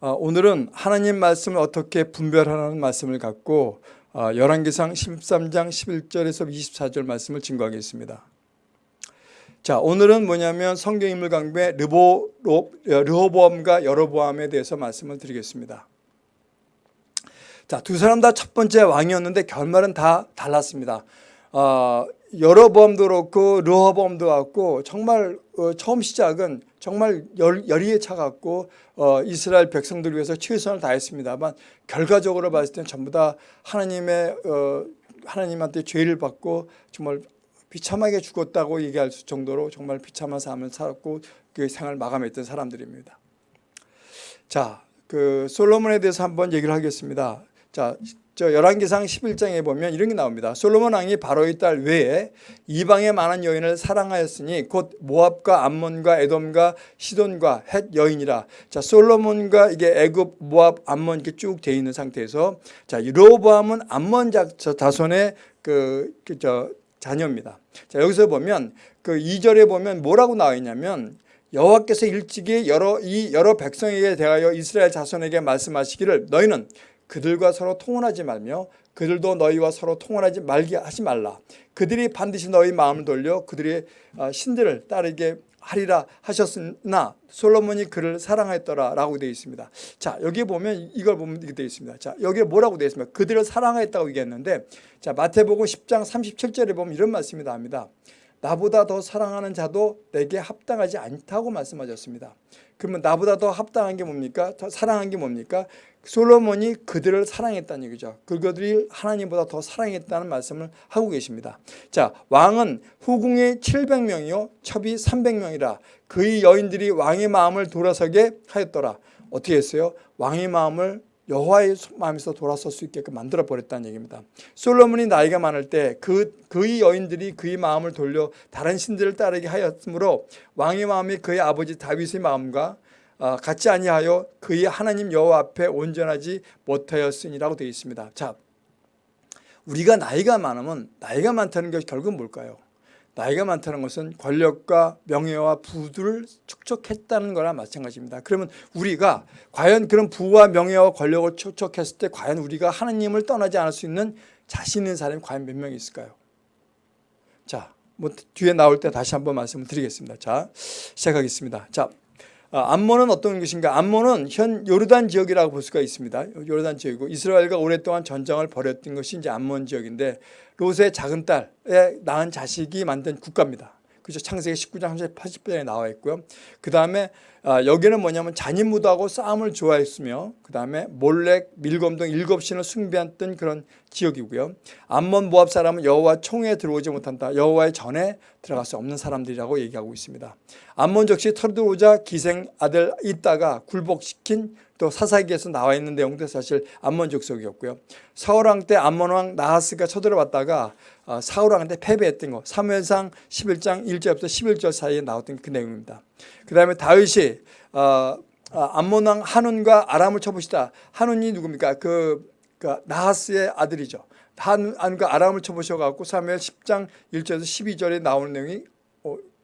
어, 오늘은 하나님 말씀을 어떻게 분별하는 말씀을 갖고 어, 열왕기상 13장 11절에서 24절 말씀을 증거하겠습니다. 자 오늘은 뭐냐면 성경인물 강배 르보, 르호보암과 여로보암에 대해서 말씀을 드리겠습니다. 자, 두 사람 다 첫 번째 왕이었는데 결말은 다 달랐습니다. 어, 여로보암도 그렇고 르호보암도 그렇고 정말 어, 처음 시작은 정말 열, 열의에 차갖고 어, 이스라엘 백성들 위해서 최선을 다했습니다만 결과적으로 봤을 때는 전부 다 하나님의 어, 하나님한테 죄를 받고 정말 비참하게 죽었다고 얘기할 정도로 정말 비참한 삶을 살았고 그 생을 마감했던 사람들입니다. 자, 그 솔로몬에 대해서 한번 얘기를 하겠습니다. 자, 저 열왕기상 11장에 보면 이런 게 나옵니다. 솔로몬 왕이 바로의 딸 외에 이방의 많은 여인을 사랑하였으니 곧 모압과 암몬과 에돔과 시돈과 헷 여인이라. 자, 솔로몬과 이게 애굽, 모압, 암몬 이렇게 쭉 돼 있는 상태에서 자, 로보암은 암몬 자손의 그, 그, 저, 자녀입니다. 자, 여기서 보면 그 2절에 보면 뭐라고 나와 있냐면 여호와께서 일찍이 여러 이 여러 백성에게 대하여 이스라엘 자손에게 말씀하시기를 너희는 그들과 서로 통혼하지 말며 그들도 너희와 서로 통혼하지 말게 하지 말라. 그들이 반드시 너희 마음을 돌려 그들의 아, 신들을 따르게 하리라 하셨으나 솔로몬이 그를 사랑했더라 라고 되어 있습니다. 자 여기 보면 이걸 보면 이렇게 되어 있습니다. 자 여기에 뭐라고 되어 있습니까? 그들을 사랑했다고 얘기했는데 자 마태복음 10장 37절에 보면 이런 말씀이 나옵니다. 나보다 더 사랑하는 자도 내게 합당하지 않다고 말씀하셨습니다. 그러면 나보다 더 합당한 게 뭡니까? 더 사랑한 게 뭡니까? 솔로몬이 그들을 사랑했다는 얘기죠. 그들이 하나님보다 더 사랑했다는 말씀을 하고 계십니다. 자, 왕은 후궁이 700명이요 첩이 300명이라 그의 여인들이 왕의 마음을 돌아서게 하였더라. 어떻게 했어요? 왕의 마음을 여호와의 마음에서 돌아설 수 있게끔 만들어 버렸다는 얘기입니다. 솔로몬이 나이가 많을 때 그 그의 여인들이 그의 마음을 돌려 다른 신들을 따르게 하였으므로 왕의 마음이 그의 아버지 다윗의 마음과 어, 같지 아니하여 그의 하나님 여호와 앞에 온전하지 못하였으니라고 되어 있습니다. 자, 우리가 나이가 많으면 나이가 많다는 것이 결국 뭘까요? 나이가 많다는 것은 권력과 명예와 부를 축적했다는 거나 마찬가지입니다. 그러면 우리가 과연 그런 부와 명예와 권력을 축적했을 때 과연 우리가 하나님을 떠나지 않을 수 있는 자신 있는 사람이 과연 몇명 있을까요? 자, 뭐 뒤에 나올 때 다시 한번 말씀을 드리겠습니다. 자, 시작하겠습니다. 자, 아, 암몬은 어떤 것인가? 암몬은 현 요르단 지역이라고 볼 수가 있습니다. 요르단 지역이고 이스라엘과 오랫동안 전쟁을 벌였던 것이 이제 암몬 지역인데 롯의 작은 딸에 낳은 자식이 만든 국가입니다. 그죠? 창세기 19장 80편에 나와 있고요. 그 다음에 아, 여기는 뭐냐면 잔인무도하고 싸움을 좋아했으며 그 다음에 몰렉, 밀검 등 일곱 신을 숭배했던 그런 지역이고요. 암몬 모압 사람은 여호와 총에 들어오지 못한다. 여호와의 전에 들어갈 수 없는 사람들이라고 얘기하고 있습니다. 암몬 적시 털들어오자 기생 아들 있다가 굴복시킨 또 사사기에서 나와 있는 내용도 사실 암몬 족속이었고요. 사울왕 때 암몬 왕 나하스가 쳐들어왔다가 어, 사울왕한테 패배했던 거 사무엘상 11장 1절부터 11절 사이에 나왔던 그 내용입니다. 그 다음에 다윗이 어, 어, 암몬왕 한운과 아람을 쳐보시다. 한운이 누굽니까? 그, 그 나하스의 아들이죠. 한운과 아람을 쳐보셔갖고 사무엘 10장 1절에서 12절에 나오는 내용이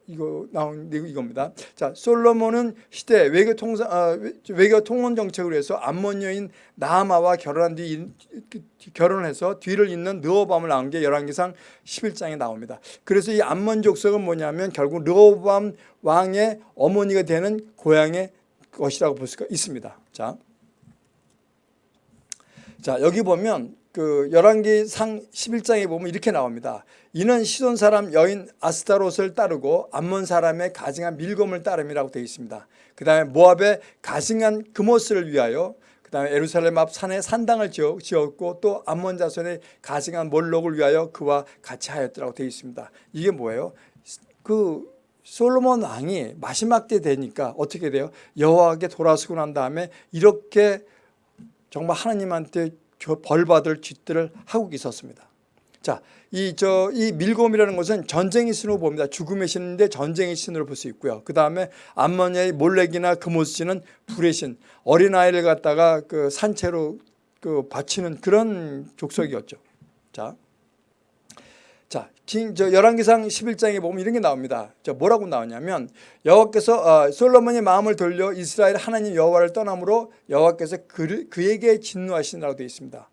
이거 나온 이겁니다. 자, 솔로몬은 시대 외교 통상 아, 외교 통혼 정책을 해서 암몬 여인 나하마와 결혼한 뒤 그, 결혼해서 뒤를 잇는 르호밤을 낳은 게 열왕기상 11장에 나옵니다. 그래서 이 암몬 족속은 뭐냐면 결국 르호밤 왕의 어머니가 되는 고향의 것이라고 볼 수가 있습니다. 자, 자 여기 보면 그 열왕기상 11장에 보면 이렇게 나옵니다. 이는 시돈 사람 여인 아스타롯을 따르고 암몬 사람의 가증한 밀검을 따름이라고 되어 있습니다. 그 다음에 모압의 가증한 금오스를 위하여 그 다음에 에루살렘 앞 산에 산당을 지었고 또 암몬 자손의 가증한 몰록을 위하여 그와 같이 하였더라고 되어 있습니다. 이게 뭐예요? 그 솔로몬 왕이 마지막 때 되니까 어떻게 돼요? 여호와께 돌아서고 난 다음에 이렇게 정말 하나님한테 벌 받을 짓들을 하고 있었습니다. 자, 이, 저, 이 밀곰이라는 것은 전쟁의 신으로 봅니다. 죽음의 신인데 전쟁의 신으로 볼 수 있고요. 그 다음에 암모니아의 몰렉이나 금오스는 불의 신, 어린아이를 갖다가 그 산채로 그 바치는 그런 족속이었죠. 자. 자, 긴- 저 열왕기상 11장에 보면 이런 게 나옵니다. 저 뭐라고 나오냐면 여호와께서 어, 솔로몬의 마음을 돌려 이스라엘 하나님 여호와를 떠남으로 여호와께서 그, 그에게 진노하시라고 되어 있습니다.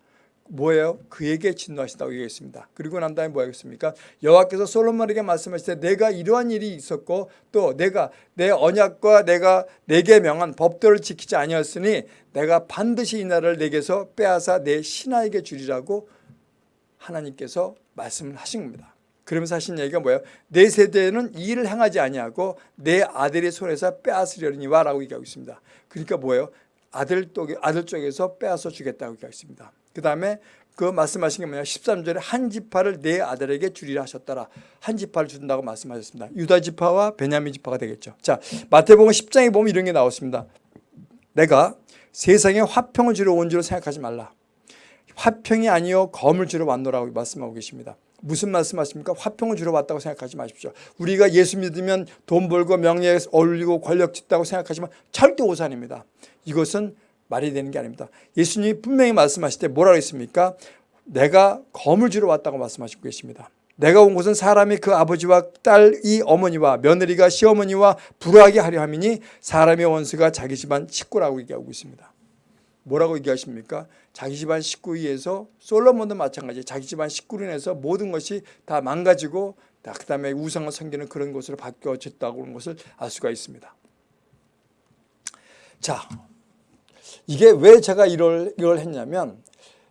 뭐예요? 그에게 진노하신다고 얘기했습니다. 그리고 난 다음에 뭐 하겠습니까? 여호와께서 솔로몬에게 말씀하실 때 내가 이러한 일이 있었고 또 내가 내 언약과 내가 내게 명한 법도를 지키지 아니었으니 내가 반드시 이 나라를 내게서 빼앗아 내 신하에게 주리라고 하나님께서 말씀을 하신 겁니다. 그러면서 하신 얘기가 뭐예요? 내 세대는 이 일을 행하지 아니하고 내 아들의 손에서 빼앗으려니와 라고 얘기하고 있습니다. 그러니까 뭐예요? 아들, 쪽에서 빼앗아 주겠다고 얘기하고 있습니다. 그 다음에 그 말씀하신 게 뭐냐? 13절에 한 지파를 내 아들에게 주리라 하셨더라. 한 지파를 준다고 말씀하셨습니다. 유다 지파와 베냐민 지파가 되겠죠. 자 마태복음 10장에 보면 이런 게 나왔습니다. 내가 세상에 화평을 주러 온 줄로 생각하지 말라. 화평이 아니요 검을 주러 왔노라고 말씀하고 계십니다. 무슨 말씀하십니까? 화평을 주러 왔다고 생각하지 마십시오. 우리가 예수 믿으면 돈 벌고 명예에 올리고 권력 짓다고 생각하지만 절대 오산입니다. 이것은 말이 되는 게 아닙니다. 예수님이 분명히 말씀하실 때 뭐라고 했습니까? 내가 주러 왔다고 말씀하시고 계십니다. 내가 온 곳은 사람이 그 아버지와 딸이 어머니와 며느리가 시어머니와 불화하게 하려 함이니 사람의 원수가 자기 집안 식구라고 얘기하고 있습니다. 뭐라고 얘기하십니까? 자기 집안 식구에 의해서 솔로몬도 마찬가지 자기 집안 식구로 인해서 모든 것이 다 망가지고 그 다음에 우상을 섬기는 그런 것으로 바뀌어졌다고 하는 것을 알 수가 있습니다. 자, 이게 왜 제가 이걸, 이걸 했냐면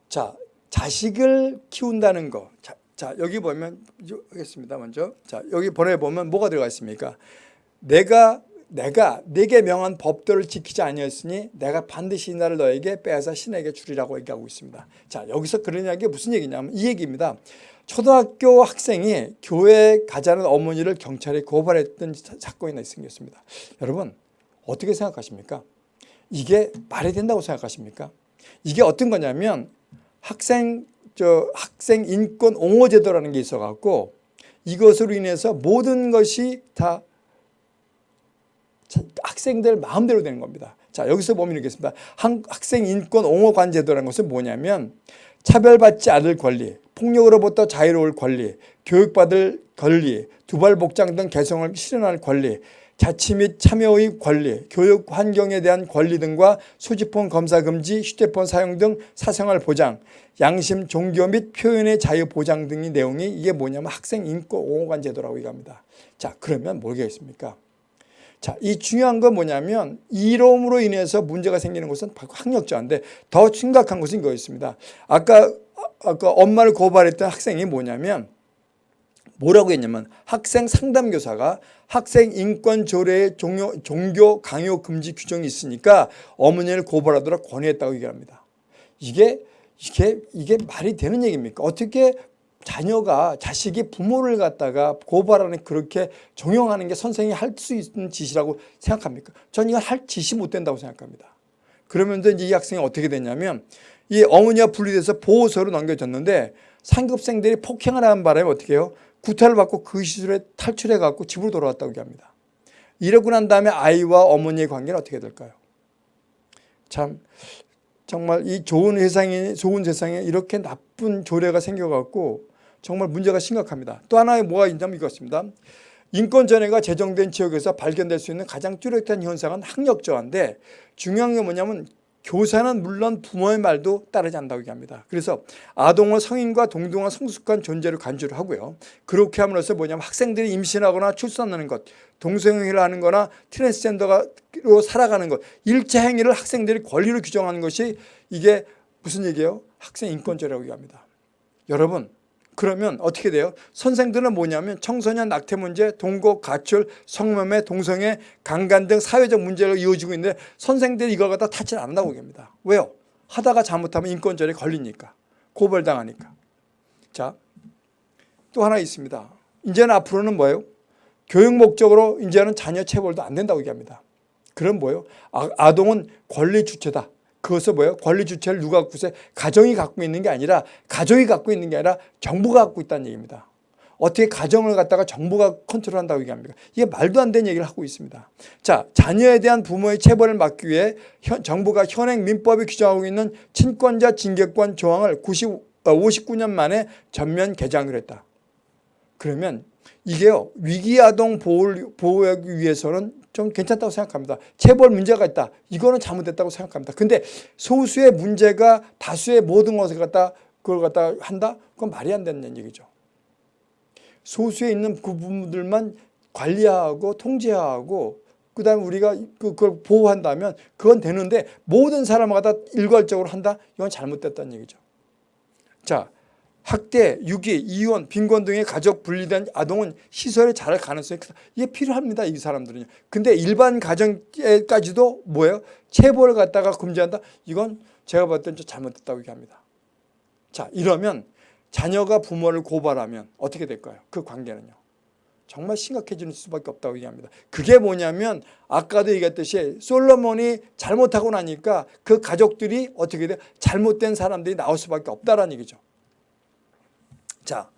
자 자식을 키운다는 거. 자, 자 여기 보면 하겠습니다. 먼저 자 여기 보내 보면 뭐가 들어가 있습니까? 내가 내가 내게 명한 법도를 지키지 아니었으니 내가 반드시 이 나를 너에게 빼앗아 신에게 주리라고 얘기하고 있습니다. 자 여기서 그런 이야기 무슨 얘기냐면 이 얘기입니다. 초등학교 학생이 교회에 가자는 어머니를 경찰에 고발했던 사건이 있습니다. 여러분 어떻게 생각하십니까? 이게 말이 된다고 생각하십니까? 이게 어떤 거냐면 학생 저 학생 인권 옹호 제도라는 게 있어 갖고 이것으로 인해서 모든 것이 다 학생들 마음대로 되는 겁니다. 자 여기서 보면 이렇겠습니다. 학생 인권 옹호 관 제도라는 것은 뭐냐면 차별받지 않을 권리, 폭력으로부터 자유로울 권리, 교육받을 권리, 두발 복장 등 개성을 실현할 권리, 자치 및 참여의 권리, 교육 환경에 대한 권리 등과 수집폰 검사 금지, 휴대폰 사용 등 사생활 보장, 양심, 종교 및 표현의 자유 보장 등의 내용이 이게 뭐냐면 학생 인권 옹호관 제도라고 얘기합니다. 자 그러면 뭐겠습니까? 자, 이 중요한 건 뭐냐면 이름으로 인해서 문제가 생기는 것은 바로 학력자인데 더 심각한 것은 이거였습니다. 아까 아까 엄마를 고발했던 학생이 뭐냐면 뭐라고 했냐면 학생 상담교사가 학생 인권 조례에 종교, 종교 강요 금지 규정이 있으니까 어머니를 고발하도록 권유했다고 얘기합니다. 이게 이게 이게 말이 되는 얘기입니까? 어떻게 자녀가 자식이 부모를 갖다가 고발하는 그렇게 종용하는 게 선생이 할 수 있는 짓이라고 생각합니까? 전 이건 할 짓이 못 된다고 생각합니다. 그러면서 이제 이 학생이 어떻게 됐냐면 이 어머니와 분리돼서 보호소로 넘겨졌는데 상급생들이 폭행을 하는 바람에 어떻게 해요? 구타를 받고 그 시설에 탈출해 갖고 집으로 돌아왔다고 얘기합니다. 이러고 난 다음에 아이와 어머니의 관계는 어떻게 될까요? 참 정말 이 좋은 세상에 좋은 세상에 이렇게 나쁜 조례가 생겨갖고 정말 문제가 심각합니다. 또 하나의 뭐가 있냐면 이것입니다. 인권전해가 제정된 지역에서 발견될 수 있는 가장 뚜렷한 현상은 학력 저하인데 중요한 게 뭐냐면 교사는 물론 부모의 말도 따르지 않는다고 얘기합니다. 그래서 아동을 성인과 동등한 성숙한 존재를 간주를 하고요. 그렇게 함으로써 뭐냐면 학생들이 임신하거나 출산하는 것, 동성애를 하는 거나 트랜스젠더로 살아가는 것, 일체 행위를 학생들이 권리로 규정하는 것이 이게 무슨 얘기예요? 학생 인권죄라고 얘기합니다. 여러분 그러면 어떻게 돼요? 선생들은 뭐냐면 청소년 낙태 문제, 동거, 가출, 성매매, 동성애, 강간 등 사회적 문제가 이어지고 있는데 선생들이 이걸 갖다 타치 않는다고 얘기합니다. 왜요? 하다가 잘못하면 인권절에 걸리니까. 고발당하니까. 자, 또 하나 있습니다. 이제는 앞으로는 뭐예요? 교육 목적으로 이제는 자녀 체벌도 안 된다고 얘기합니다. 그럼 뭐예요? 아, 아동은 권리 주체다. 그것을 뭐예요? 권리 주체를 누가 갖고 있어요? 가정이 갖고 있는 게 아니라 가족이 갖고 있는 게 아니라 정부가 갖고 있다는 얘기입니다. 어떻게 가정을 갖다가 정부가 컨트롤한다고 얘기합니까? 이게 말도 안 되는 얘기를 하고 있습니다. 자, 자녀에 대한 부모의 체벌을 막기 위해 현, 정부가 현행 민법에 규정하고 있는 친권자 징계권 조항을 90, 59년 어, 만에 전면 개정을 했다. 그러면 이게요 위기아동 보호를 보호하기 위해서는 좀 괜찮다고 생각합니다. 체벌 문제가 있다. 이거는 잘못됐다고 생각합니다. 근데 소수의 문제가 다수의 모든 것을 갖다 그걸 갖다 한다? 그건 말이 안 되는 얘기죠. 소수에 있는 그 부분들만 관리하고 통제하고 그다음에 우리가 그- 그걸 보호한다면 그건 되는데 모든 사람을 갖다 일괄적으로 한다? 이건 잘못됐다는 얘기죠. 자, 학대, 유기, 이혼, 빈곤 등의 가족 분리된 아동은 시설에 자랄 가능성이 크다. 이게 필요합니다. 이 사람들은요. 근데 일반 가정에까지도 뭐예요? 체벌을 갖다가 금지한다? 이건 제가 봤을 땐좀 잘못됐다고 얘기합니다. 자, 이러면 자녀가 부모를 고발하면 어떻게 될까요? 그 관계는요. 정말 심각해지는 수밖에 없다고 얘기합니다. 그게 뭐냐면 아까도 얘기했듯이 솔로몬이 잘못하고 나니까 그 가족들이 어떻게 돼? 잘못된 사람들이 나올 수밖에 없다라는 얘기죠. 자,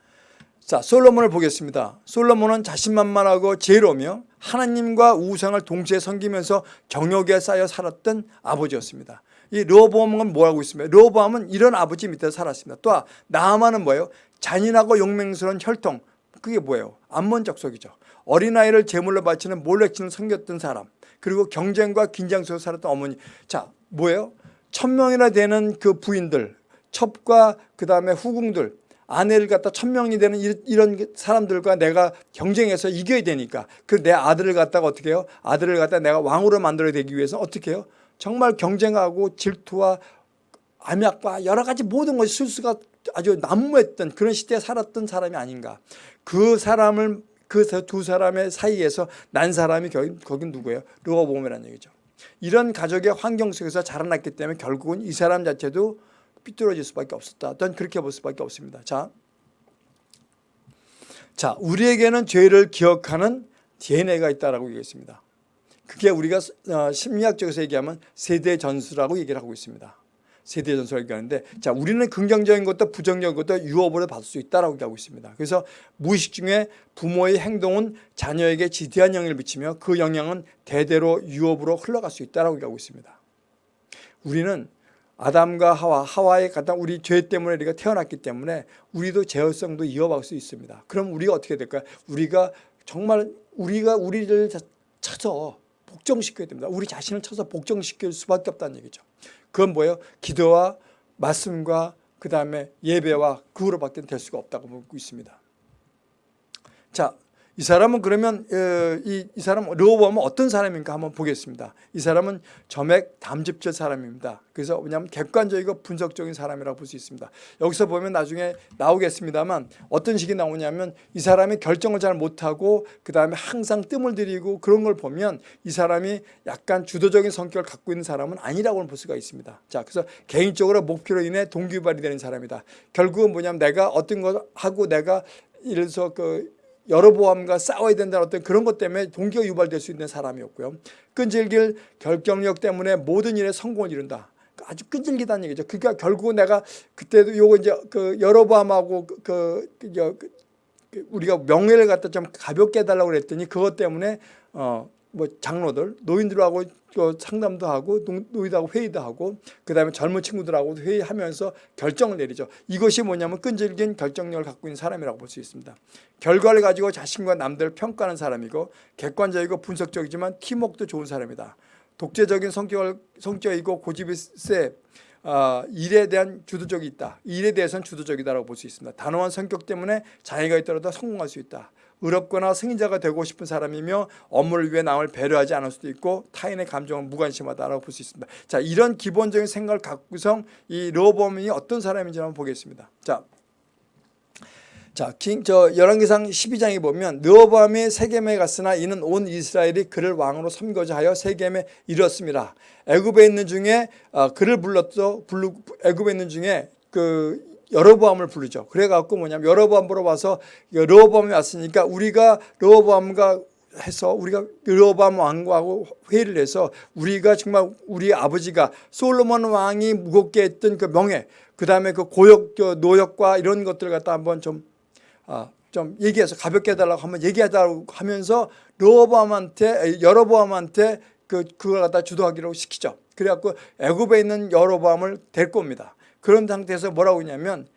자 솔로몬을 보겠습니다. 솔로몬은 자신만만하고 지혜로우며 하나님과 우상을 동시에 섬기면서 경욕에 쌓여 살았던 아버지였습니다. 이 르호보암은 뭐하고 있습니까? 르호보암은 이런 아버지 밑에 살았습니다. 또 나아만은 뭐예요? 잔인하고 용맹스러운 혈통. 그게 뭐예요? 안몬적속이죠. 어린아이를 제물로 바치는 몰래치는 섬겼던 사람. 그리고 경쟁과 긴장 속에 살았던 어머니. 자, 뭐예요? 천명이나 되는 그 부인들, 첩과 그 다음에 후궁들, 아내를 갖다 천명이 되는 이런 사람들과 내가 경쟁해서 이겨야 되니까 그 내 아들을 갖다가 어떻게 해요? 아들을 갖다 내가 왕으로 만들어야 되기 위해서 어떻게 해요? 정말 경쟁하고 질투와 암약과 여러 가지 모든 것이 술수가 아주 난무했던 그런 시대에 살았던 사람이 아닌가. 그 사람을 그 두 사람의 사이에서 난 사람이 거긴, 거긴 누구예요? 르호보암이라는 얘기죠. 이런 가족의 환경 속에서 자라났기 때문에 결국은 이 사람 자체도 삐뚤어질 수밖에 없었다. 전 그렇게 볼 수밖에 없습니다. 자, 자 우리에게는 죄를 기억하는 DNA가 있다라고 얘기했습니다. 그게 우리가 어, 심리학적에서 얘기하면 세대 전수라고 얘기를 하고 있습니다. 세대 전수라고 얘기하는데 자 우리는 긍정적인 것도 부정적인 것도 유업으로 받을 수 있다라고 얘기하고 있습니다. 그래서 무의식 중에 부모의 행동은 자녀에게 지대한 영향을 미치며 그 영향은 대대로 유업으로 흘러갈 수 있다라고 얘기하고 있습니다. 우리는 아담과 하와, 하와의 가장 우리 죄 때문에 우리가 태어났기 때문에 우리도 제어성도 이어갈 수 있습니다. 그럼 우리가 어떻게 될까요? 우리가 정말 우리가 우리를 찾아 복종시켜야 됩니다. 우리 자신을 찾아 복종시킬 수밖에 없다는 얘기죠. 그건 뭐예요? 기도와 말씀과 그 다음에 예배와 그거로밖에 될 수가 없다고 보고 있습니다. 자, 이 사람은 그러면 어, 이, 이 사람 르호보암은 어떤 사람인가 한번 보겠습니다. 이 사람은 점액 담즙질 사람입니다. 그래서 왜냐하면 객관적이고 분석적인 사람이라고 볼 수 있습니다. 여기서 보면 나중에 나오겠습니다만 어떤 식이 나오냐면 이 사람이 결정을 잘 못하고 그 다음에 항상 뜸을 들이고 그런 걸 보면 이 사람이 약간 주도적인 성격을 갖고 있는 사람은 아니라고 볼 수가 있습니다. 자, 그래서 개인적으로 목표로 인해 동기유발이 되는 사람이다. 결국은 뭐냐면 내가 어떤 걸 하고 내가 예를 들어서 그 여러보암과 싸워야 된다는 어떤 그런 것 때문에 동기가 유발될 수 있는 사람이었고요. 끈질길 결정력 때문에 모든 일에 성공을 이룬다. 아주 끈질기다는 얘기죠. 그러니까 결국은 내가 그때도 요거 이제 그 여러보암하고 그, 그, 그, 그 우리가 명예를 갖다 좀 가볍게 해달라고 그랬더니 그것 때문에 어 뭐 장로들 노인들하고 상담도 하고 노인들하고 회의도 하고 그다음에 젊은 친구들하고 회의하면서 결정을 내리죠. 이것이 뭐냐면 끈질긴 결정력을 갖고 있는 사람이라고 볼 수 있습니다. 결과를 가지고 자신과 남들을 평가하는 사람이고 객관적이고 분석적이지만 팀웍도 좋은 사람이다. 독재적인 성격을 성격이고 고집이 세 어, 일에 대한 주도적이 있다. 일에 대해서는 주도적이다라고 볼 수 있습니다. 단호한 성격 때문에 장애가 있더라도 성공할 수 있다. 의롭거나 승인자가 되고 싶은 사람이며 업무를 위해 남을 배려하지 않을 수도 있고 타인의 감정은 무관심하다라고 볼 수 있습니다. 자, 이런 기본적인 생각을 갖고서 이 르호보암이 어떤 사람인지 한번 보겠습니다. 자, 자, 킹, 저 열왕기상 12장에 보면 르호보암이 세겜에 갔으나 이는 온 이스라엘이 그를 왕으로 섬거자 하여 세겜에 이르렀습니다. 애굽에 있는 중에 어, 그를 불렀죠. 애굽에 있는 중에 그 여로보암을 부르죠. 그래갖고 뭐냐면 여로보암 보러 와서 여로보암이 왔으니까 우리가 여로보암과 해서 우리가 여로보암 왕과하고 회의를 해서 우리가 정말 우리 아버지가 솔로몬 왕이 무겁게 했던 그 명예 그 다음에 그 고역 노역과 이런 것들 갖다 한번 좀 아, 좀 얘기해서 가볍게 해달라고 한번 얘기하자고 하면서 여로보암한테 여로보암한테 그 그걸 갖다 주도하기로 시키죠. 그래갖고 애굽에 있는 여로보암을 데리고 옵니다. 그런 상태에서 뭐라고 했냐면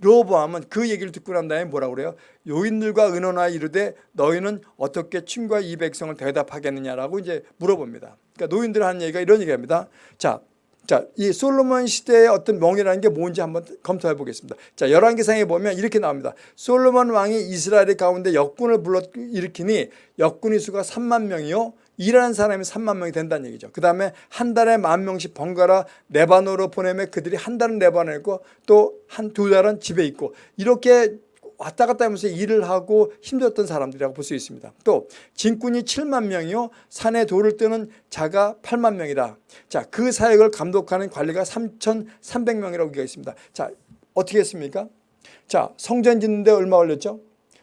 르호보암은 그 얘기를 듣고 난 다음에 뭐라고 그래요? 요인들과 의논하여 이르되 너희는 어떻게 친구와 이 백성을 대답하겠느냐라고 이제 물어봅니다. 그러니까 노인들 하는 얘기가 이런 얘기합니다. 자, 자, 이 솔로몬 시대의 어떤 멍이라는 게 뭔지 한번 검토해 보겠습니다. 자, 열왕기상에 보면 이렇게 나옵니다. 솔로몬 왕이 이스라엘 가운데 역군을 불러 일으키니 역군의 수가 3만 명이요. 일하는 사람이 3만 명이 된다는 얘기죠. 그 다음에 한 달에 만 명씩 번갈아 네반으로 보내면 그들이 한 달은 네반에 있고 또 한 두 달은 집에 있고 이렇게 왔다 갔다 하면서 일을 하고 힘들었던 사람들이라고 볼 수 있습니다. 또 진군이 7만 명이요. 산에 돌을 뜨는 자가 8만 명이다. 자, 그 사역을 감독하는 관리가 3,300명이라고 얘기가 있습니다. 자, 어떻게 했습니까? 자, 성전 짓는데 얼마 걸렸죠?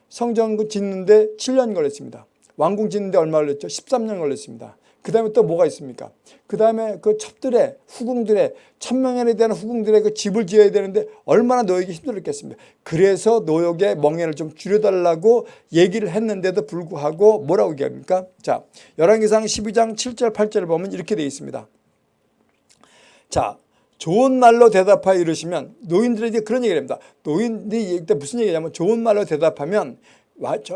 성전 짓는데 7년 걸렸습니다. 왕궁 짓는데 얼마 걸렸죠? 13년 걸렸습니다. 그 다음에 또 뭐가 있습니까? 그 다음에 그 첩들의 후궁들의 천명연에 대한 후궁들의 그 집을 지어야 되는데 얼마나 노역이 힘들었겠습니까? 그래서 노역의 멍에를 좀 줄여달라고 얘기를 했는데도 불구하고 뭐라고 얘기합니까? 자, 열왕기상 12장 7절 8절을 보면 이렇게 되어 있습니다. 자, 좋은 말로 대답하여 이르시면 노인들에게 그런 얘기를 합니다. 노인들이 이때 무슨 얘기냐면 좋은 말로 대답하면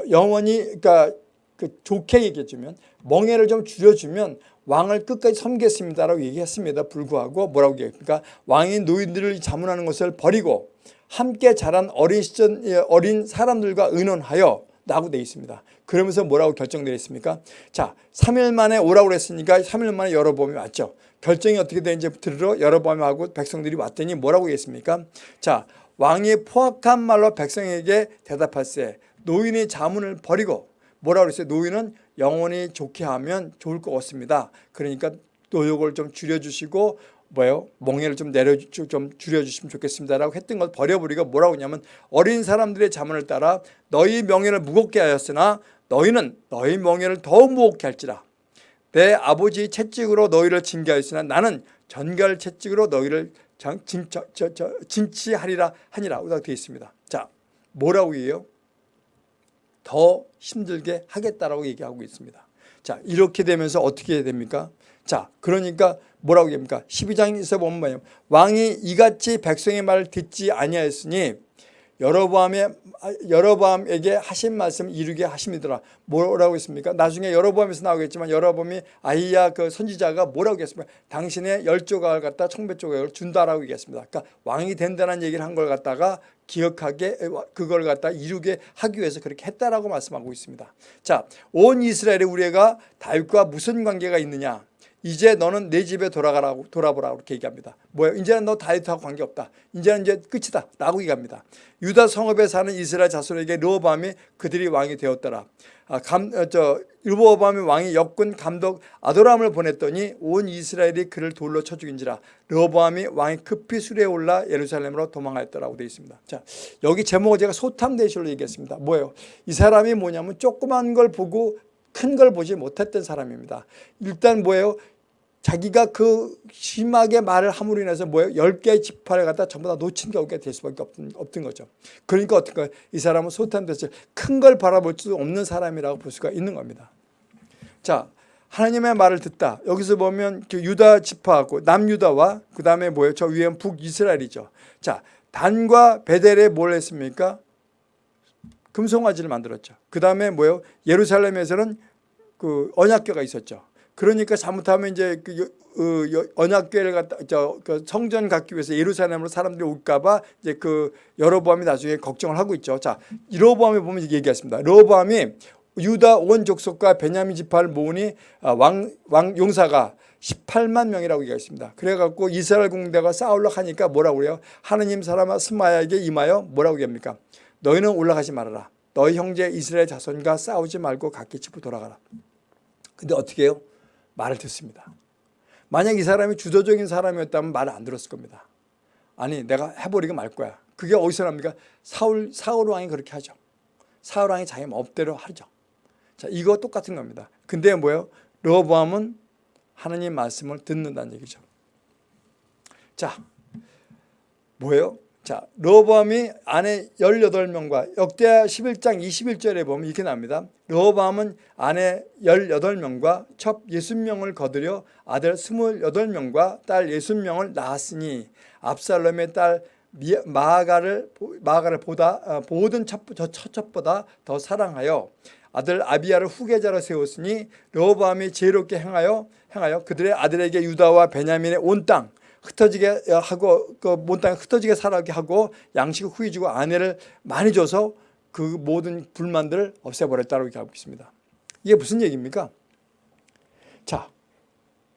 영원히 그러니까 그 좋게 얘기해주면 멍해를 좀 줄여주면 왕을 끝까지 섬겠습니다라고 얘기했습니다. 불구하고 뭐라고 얘기합니까? 왕이 노인들을 자문하는 것을 버리고 함께 자란 어린 시절 어린 사람들과 의논하여 라고 되어 있습니다. 그러면서 뭐라고 결정되었습니까? 자, 3일 만에 오라고 그랬으니까 3일 만에 여러범이 왔죠. 결정이 어떻게 되는지 들으러 여러범하고 백성들이 왔더니 뭐라고 했습니까? 자, 왕이 포악한 말로 백성에게 대답할세 노인의 자문을 버리고 뭐라고 그랬어요? 노인은 영원히 좋게 하면 좋을 것 같습니다. 그러니까 노역을 좀 줄여주시고 뭐예요? 멍해를 좀 내려 좀 줄여주시면 좋겠습니다라고 했던 걸 버려버리고 뭐라고 하냐면 어린 사람들의 자문을 따라 너희 명예를 무겁게 하였으나 너희는 너희 명예를 더욱 무겁게 할지라 내 아버지 채찍으로 너희를 징계하였으나 나는 전갈 채찍으로 너희를 진, 저, 저, 저, 진치하리라 하니라 되어 있습니다. 자 뭐라고 해요? 더 힘들게 하겠다라고 얘기하고 있습니다. 자 이렇게 되면서 어떻게 됩니까? 자 그러니까 뭐라고 얘기합니까? 12장에서 보면 뭐예요? 왕이 이같이 백성의 말을 듣지 아니하였으니 여로보암의 여로보암에게 하신 말씀 이루게 하심이더라. 뭐라고 했습니까? 나중에 여로보암에서 나오겠지만 여로보암이 아이야 그 선지자가 뭐라고 했습니까? 당신의 열 조각을 갖다 청백 조각을 준다라고 얘기했습니다. 그러니까 왕이 된다는 얘기를 한 걸 갖다가 기억하게 그걸 갖다 이루게 하기 위해서 그렇게 했다라고 말씀하고 있습니다. 자, 온 이스라엘의 우리가 다윗과 무슨 관계가 있느냐? 이제 너는 내 집에 돌아가라고 돌아보라고 이렇게 얘기합니다. 뭐예요? 이제는 너 다윗하고 관계없다. 이제는 이제 끝이다. 라고 얘기합니다. 유다 성읍에 사는 이스라엘 자손에게 르호밤이 그들이 왕이 되었더라. 아, 감, 어, 저, 르호밤이 왕이 역군 감독 아도람을 보냈더니 온 이스라엘이 그를 돌로 쳐 죽인지라 르호밤이 왕이 급히 수레에 올라 예루살렘으로 도망하였더라고 되어 있습니다. 자, 여기 제목을 제가 소탐대실로 얘기했습니다. 뭐예요? 이 사람이 뭐냐면 조그만 걸 보고 큰 걸 보지 못했던 사람입니다. 일단 뭐예요? 자기가 그 심하게 말을 함으로 인해서 뭐예요? 10개의 지파를 갖다 전부 다 놓친 경우가 될 수밖에 없던, 없던 거죠. 그러니까 어떻게 이 사람은 소탄됐을 큰걸 바라볼 수 없는 사람이라고 볼 수가 있는 겁니다. 자, 하나님의 말을 듣다. 여기서 보면 그 유다 지파하고 남유다와 그 다음에 뭐예요? 저 위엔 북이스라엘이죠. 자, 단과 베델에 뭘 했습니까? 금송아지를 만들었죠. 그 다음에 뭐예요? 예루살렘에서는 그 언약궤가 있었죠. 그러니까 잘못하면 이제 그 어, 언약궤를 갖다 저 그 성전 갖기 위해서 예루살렘으로 사람들이 올까봐 이제 그 여로보암이 나중에 걱정을 하고 있죠. 자, 여로보암에 보면 얘기했습니다. 여로보암이 유다 온 족속과 베냐민 지파를 모으니 아, 왕, 왕 용사가 18만 명이라고 얘기했습니다. 그래갖고 이스라엘 공대가 싸우려 하니까 뭐라고 그래요? 하느님 사람아 스마야에게 임하여 뭐라고 얘기합니까? 너희는 올라가지 말아라. 너희 형제 이스라엘 자손과 싸우지 말고 각기 집으로 돌아가라. 근데 어떻게 해요? 말을 듣습니다. 만약 이 사람이 주도적인 사람이었다면 말을 안 들었을 겁니다. 아니 내가 해버리고 말 거야. 그게 어디서 납니까? 사울, 사울 왕이 그렇게 하죠. 사울 왕이 자기 마음대로 하죠. 자, 이거 똑같은 겁니다. 근데 뭐예요? 르호보암은 하나님 말씀을 듣는다는 얘기죠. 자, 뭐예요? 자, 르호보암이 아내 18명과 역대하 11장 21절에 보면 이렇게 납니다. 르호보암은 아내 18명과 첩 60명을 거두려 아들 28명과 딸 60명을 낳았으니 압살롬의 딸 미- 마아가를 보- 마아가를 보다 어, 모든 첫, 저 첫첩보다 더 사랑하여 아들 아비야를 후계자로 세웠으니 르호보암이 지혜롭게 행하여 행하여 그들의 아들에게 유다와 베냐민의 온 땅 흩어지게 하고 그온 땅에 흩어지게 살게 하고 양식을 후히 주고 아내를 많이 줘서 그 모든 불만들을 없애버렸다고 이렇게 하고 있습니다. 이게 무슨 얘기입니까? 자,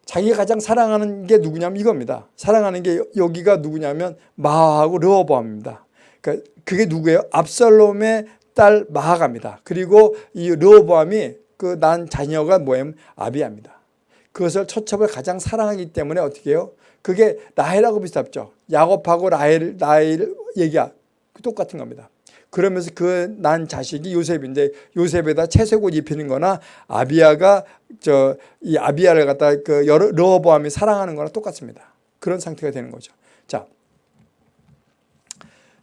자기가 가장 사랑하는 게 누구냐면 이겁니다. 사랑하는 게 여- 여기가 누구냐면 마하고 르호보암입니다. 그러니까 그게 누구예요? 압살롬의 딸 마하가입니다. 그리고 이 르호보암이 그 난 자녀가 뭐예요? 아비야입니다. 그것을 처첩을 가장 사랑하기 때문에 어떻게 해요? 그게 라헬하고 비슷하죠. 야곱하고 라헬 라헬 얘기야 똑같은 겁니다. 그러면서 그 난 자식이 요셉인데 요셉에다 채색옷 입히는 거나 아비야가 저 이 아비야를 갖다 그 르호보암이 사랑하는 거나 똑같습니다. 그런 상태가 되는 거죠. 자.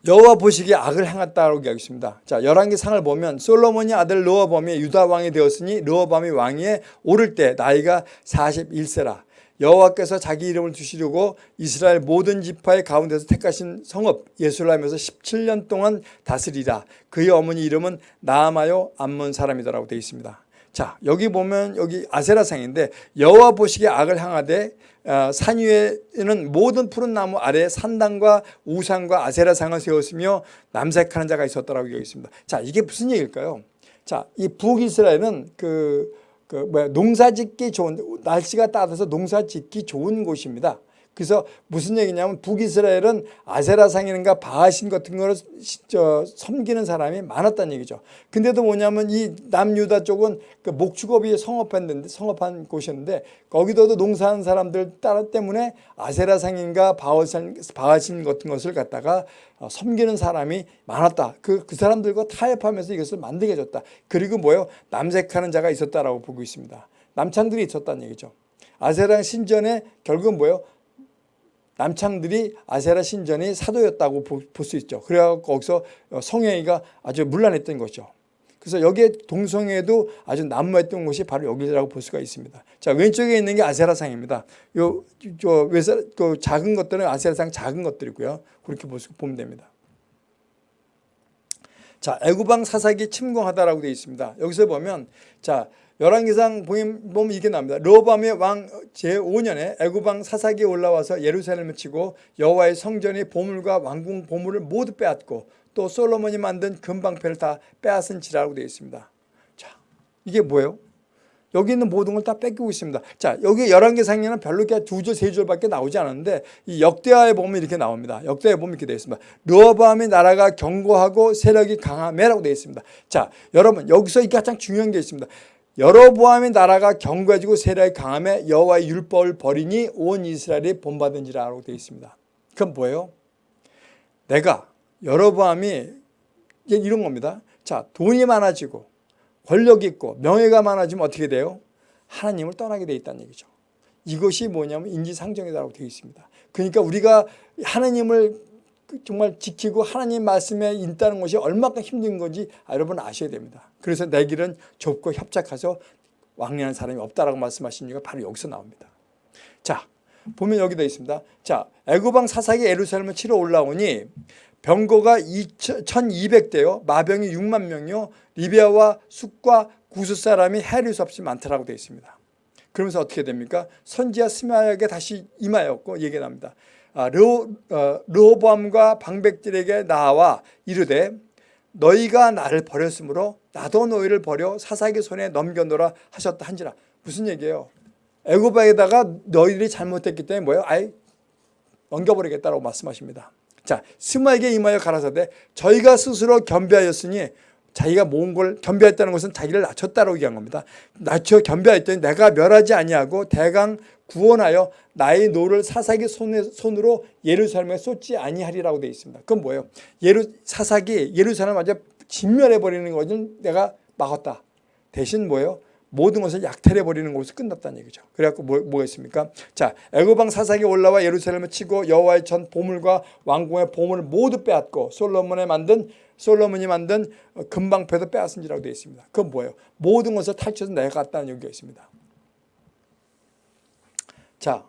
여호와 보시기에 악을 행했다고 얘기하겠습니다. 자, 열왕기 상을 보면 솔로몬이 아들 르호보암이 유다 왕이 되었으니 르호보암이 왕위에 오를 때 나이가 41세라. 여호와께서 자기 이름을 두시려고 이스라엘 모든 지파의 가운데서 택하신 성읍 예루살렘에서 17년 동안 다스리라. 그의 어머니 이름은 나아마요 암몬 사람이다라고 되어 있습니다. 자, 여기 보면 여기 아세라상인데 여호와 보시기에 악을 향하되 어, 산 위에는 모든 푸른 나무 아래에 산당과 우상과 아세라상을 세웠으며 남색하는 자가 있었다라고 되어 있습니다. 자, 이게 무슨 얘기일까요? 자, 이 북이스라엘은 그, 그 뭐야 농사짓기 좋은 날씨가 따뜻해서 농사짓기 좋은 곳입니다. 그래서 무슨 얘기냐면 북이스라엘은 아세라상이는가 바하신 같은 거를 섬기는 사람이 많았다는 얘기죠. 근데도 뭐냐면 이 남유다 쪽은 그 목축업이 성업했는데 성업한 곳이었는데 거기도도 농사하는 사람들 따라 때문에 아세라상인가 바하신 같은 것을 갖다가 어, 섬기는 사람이 많았다. 그, 그 사람들과 타협하면서 이것을 만들게 해줬다. 그리고 뭐요? 남색하는 자가 있었다라고 보고 있습니다. 남창들이 있었다는 얘기죠. 아세라 신전에 결국은 뭐요? 남창들이 아세라 신전이 사도였다고 볼 수 있죠. 그래갖고 거기서 성행위가 아주 문란했던 거죠. 그래서 여기에 동성애도 아주 난무했던 곳이 바로 여기라고 볼 수가 있습니다. 자 왼쪽에 있는 게 아세라상입니다. 요 저 외사 그 작은 것들은 아세라상 작은 것들이고요. 그렇게 볼 수- 보면 됩니다. 자 애구방 사사기 침공하다라고 되어 있습니다. 여기서 보면 자 열왕기상 보면 이게 나옵니다. 르호밤의 왕 제5년에 애구방 사사기에 올라와서 예루살렘을 치고 여호와의 성전의 보물과 왕궁 보물을 모두 빼앗고 또 솔로몬이 만든 금방패를 다 빼앗은지라고 되어 있습니다. 자 이게 뭐예요? 여기 있는 모든 걸 다 뺏기고 있습니다. 자, 여기 열왕기상에는 별로 이렇게 두 줄, 세 줄밖에 나오지 않았는데 이 역대하에 보면 이렇게 나옵니다. 역대하에 보면 이렇게 되어 있습니다. 르호보암의 나라가 견고하고 세력이 강함에라고 되어 있습니다. 자, 여러분 여기서 이 가장 중요한 게 있습니다. 여로보암의 나라가 견고해지고 세력이 강함에 여호와의 율법을 버리니 온 이스라엘이 본받은지라고 되어 있습니다. 그건 뭐예요? 내가 여로보암이 이런 겁니다. 자, 돈이 많아지고 권력이 있고 명예가 많아지면 어떻게 돼요? 하나님을 떠나게 돼 있다는 얘기죠. 이것이 뭐냐면 인지상정이라고 되어 있습니다. 그러니까 우리가 하나님을 정말 지키고 하나님 말씀에 있다는 것이 얼마나 힘든 건지 여러분 아셔야 됩니다. 그래서 내 길은 좁고 협착해서 왕래하는 사람이 없다라고 말씀하신 이유가 바로 여기서 나옵니다. 자, 보면 여기 되어 있습니다. 자, 애굽왕 사사기 예루살렘을 치러 올라오니 병거가 1200대요. 마병이 6만 명이요. 리비아와 숫과 구스 사람이 수 없이 많다라고 되어 있습니다. 그러면서 어떻게 됩니까? 선지자 스마야에게 다시 임하였고 얘기가 납니다. 아, 르호, 어, 르호보암과 방백들에게 나와 이르되 너희가 나를 버렸으므로 나도 너희를 버려 시삭의 손에 넘겨놓으라 하셨다 한지라. 무슨 얘기예요? 애굽에다가 너희들이 잘못했기 때문에 뭐예요? 아예 넘겨버리겠다라고 말씀하십니다. 자, 스마야에게 임하여 가라사대 저희가 스스로 겸비하였으니 자기가 모은 걸 겸비했다는 것은 자기를 낮췄다라고 얘기한 겁니다. 낮춰 겸비했더니 내가 멸하지 아니하고 대강 구원하여 나의 노를 시삭의 손에, 손으로 예루살렘에 쏟지 아니하리라고 되어 있습니다. 그건 뭐예요? 예루, 사사기 예루살렘 완전 진멸해 버리는 것은 내가 막았다. 대신 뭐예요? 모든 것을 약탈해 버리는 것으로 끝났다는 얘기죠. 그래갖고 뭐, 뭐가 있습니까? 자, 애굽왕 사사기 올라와 예루살렘을 치고 여호와의 전 보물과 왕궁의 보물을 모두 빼앗고 솔로몬에 만든 솔로몬이 만든 금방패도 빼앗은지라고 되어 있습니다. 그건 뭐예요? 모든 것을 탈취해서 내가 갔다는 얘기가 있습니다. 자,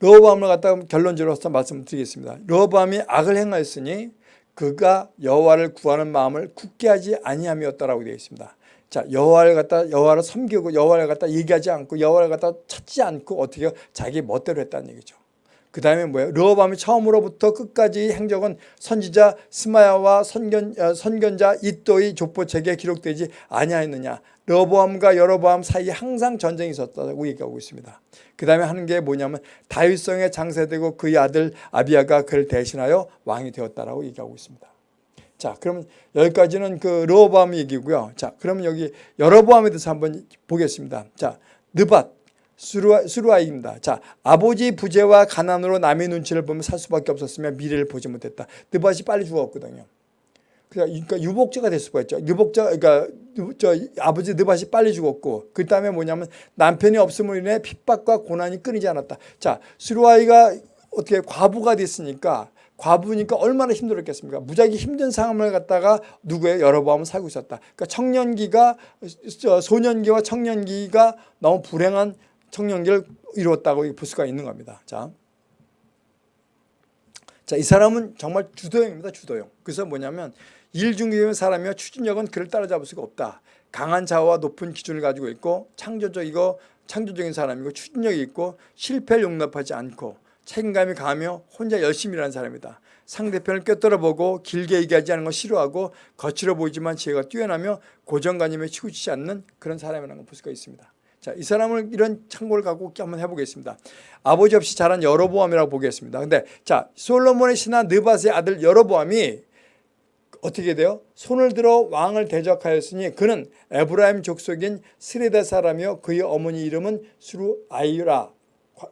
르호보암을 갖다가 결론적으로 서 말씀드리겠습니다. 르호보암이 악을 행하였으니 그가 여호와를 구하는 마음을 굳게 하지 아니함이었다라고 되어 있습니다. 자 여호와를 갖다 여호와를 섬기고 여호와를 갖다 얘기하지 않고 여호와를 갖다 찾지 않고 어떻게 자기 멋대로 했다는 얘기죠. 그 다음에 뭐예요? 르호밤이 처음으로부터 끝까지 행적은 선지자 스마야와 선견, 어, 선견자 이또의 족보책에 기록되지 아니하였느냐. 르호보암과 여로보암 사이에 항상 전쟁이 있었다고 얘기하고 있습니다. 그 다음에 하는 게 뭐냐면 다윗성에 장세되고 그의 아들 아비아가 그를 대신하여 왕이 되었다라고 얘기하고 있습니다. 자, 그러면 여기까지는 그 르호보암 얘기고요. 자, 그러면 여기 여로보암에 대해서 한번 보겠습니다. 자, 느밧 수루아, 수루아입니다. 자, 아버지 부재와 가난으로 남의 눈치를 보면 살 수밖에 없었으며 미래를 보지 못했다. 느밧이 빨리 죽었거든요. 그러니까 유복자가 될 수가 있죠. 유복자, 그러니까 저 아버지 느밧이 빨리 죽었고, 그 다음에 뭐냐면 남편이 없음으로 인해 핍박과 고난이 끊이지 않았다. 자, 수루아이가 어떻게 과부가 됐으니까 과부니까 얼마나 힘들었겠습니까? 무지하게 힘든 상황을 갖다가 누구의 여러 번 살고 있었다. 그러니까 청년기가 소년기와 청년기가 너무 불행한 청년기를 이루었다고 볼 수가 있는 겁니다. 자, 자, 이 사람은 정말 주도형입니다. 주도형. 그래서 뭐냐면 일중기의 사람이며 추진력은 그를 따라잡을 수가 없다. 강한 자아와 높은 기준을 가지고 있고 창조적이고 창조적인 사람이고 추진력이 있고 실패를 용납하지 않고 책임감이 강하며 혼자 열심히 일하는 사람이다. 상대편을 꿰뚫어보고 길게 얘기하지 않는 걸 싫어하고 거칠어 보이지만 지혜가 뛰어나며 고정관념에 치우치지 않는 그런 사람이라는 걸 볼 수가 있습니다. 자, 이 사람을 이런 참고를 갖고 한번 해보겠습니다. 아버지 없이 자란 여로보암이라고 보겠습니다. 근데 자, 솔로몬의 신하 느밧의 아들 여로보암이 어떻게 돼요? 손을 들어 왕을 대적하였으니 그는 에브라임 족속인 스레다 사람이요 그의 어머니 이름은 수루아이라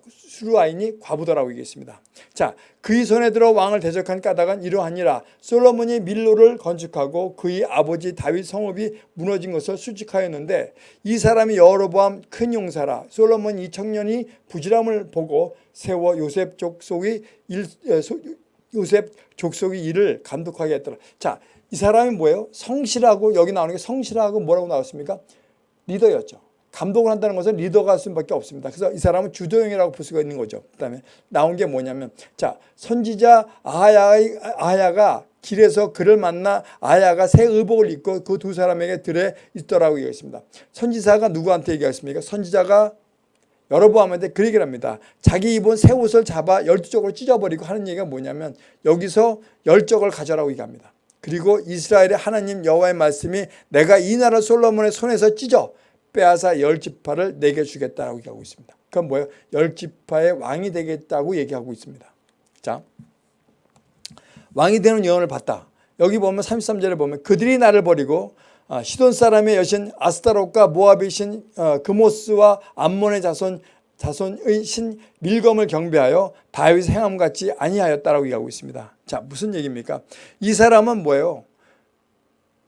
수루아인이 과부더라고 얘기했습니다. 자, 그의 손에 들어 왕을 대적한 까닭은 이러하니라. 솔로몬이 밀로를 건축하고 그의 아버지 다윗 성읍이 무너진 것을 수직하였는데 이 사람이 여로보암 큰 용사라. 솔로몬 이 청년이 부지람을 보고 세워 요셉 족속의 일, 요셉 족속의 일을 감독하게 했더라. 자, 이 사람이 뭐예요? 성실하고 여기 나오는 게 성실하고 뭐라고 나왔습니까? 리더였죠. 감독을 한다는 것은 리더가 할 수밖에 없습니다. 그래서 이 사람은 주도형이라고 볼 수가 있는 거죠. 그 다음에 나온 게 뭐냐면 자 선지자 아하야, 아하야가 길에서 그를 만나 아야가 새 의복을 입고 그 두 사람에게 들에 있더라고 얘기했습니다. 선지자가 누구한테 얘기했습니까? 선지자가 여러보암한테 그 얘기를 합니다. 자기 입은 새 옷을 잡아 열두 쪽으로 찢어버리고 하는 얘기가 뭐냐면 여기서 열적을 가져라고 얘기합니다. 그리고 이스라엘의 하나님 여호와의 말씀이 내가 이 나라 솔로몬의 손에서 찢어 빼앗아 열 지파를 내게 주겠다라고 얘기하고 있습니다. 그건 뭐예요? 열 지파의 왕이 되겠다고 얘기하고 있습니다. 자, 왕이 되는 예언을 봤다. 여기 보면 33절에 보면 그들이 나를 버리고 아, 시돈 사람의 여신 아스타롯과 모압의 신 어, 그모스와 암몬의 자손 자손의 신 밀검을 경배하여 다윗 행함 같이 아니하였다라고 얘기하고 있습니다. 자 무슨 얘기입니까? 이 사람은 뭐예요?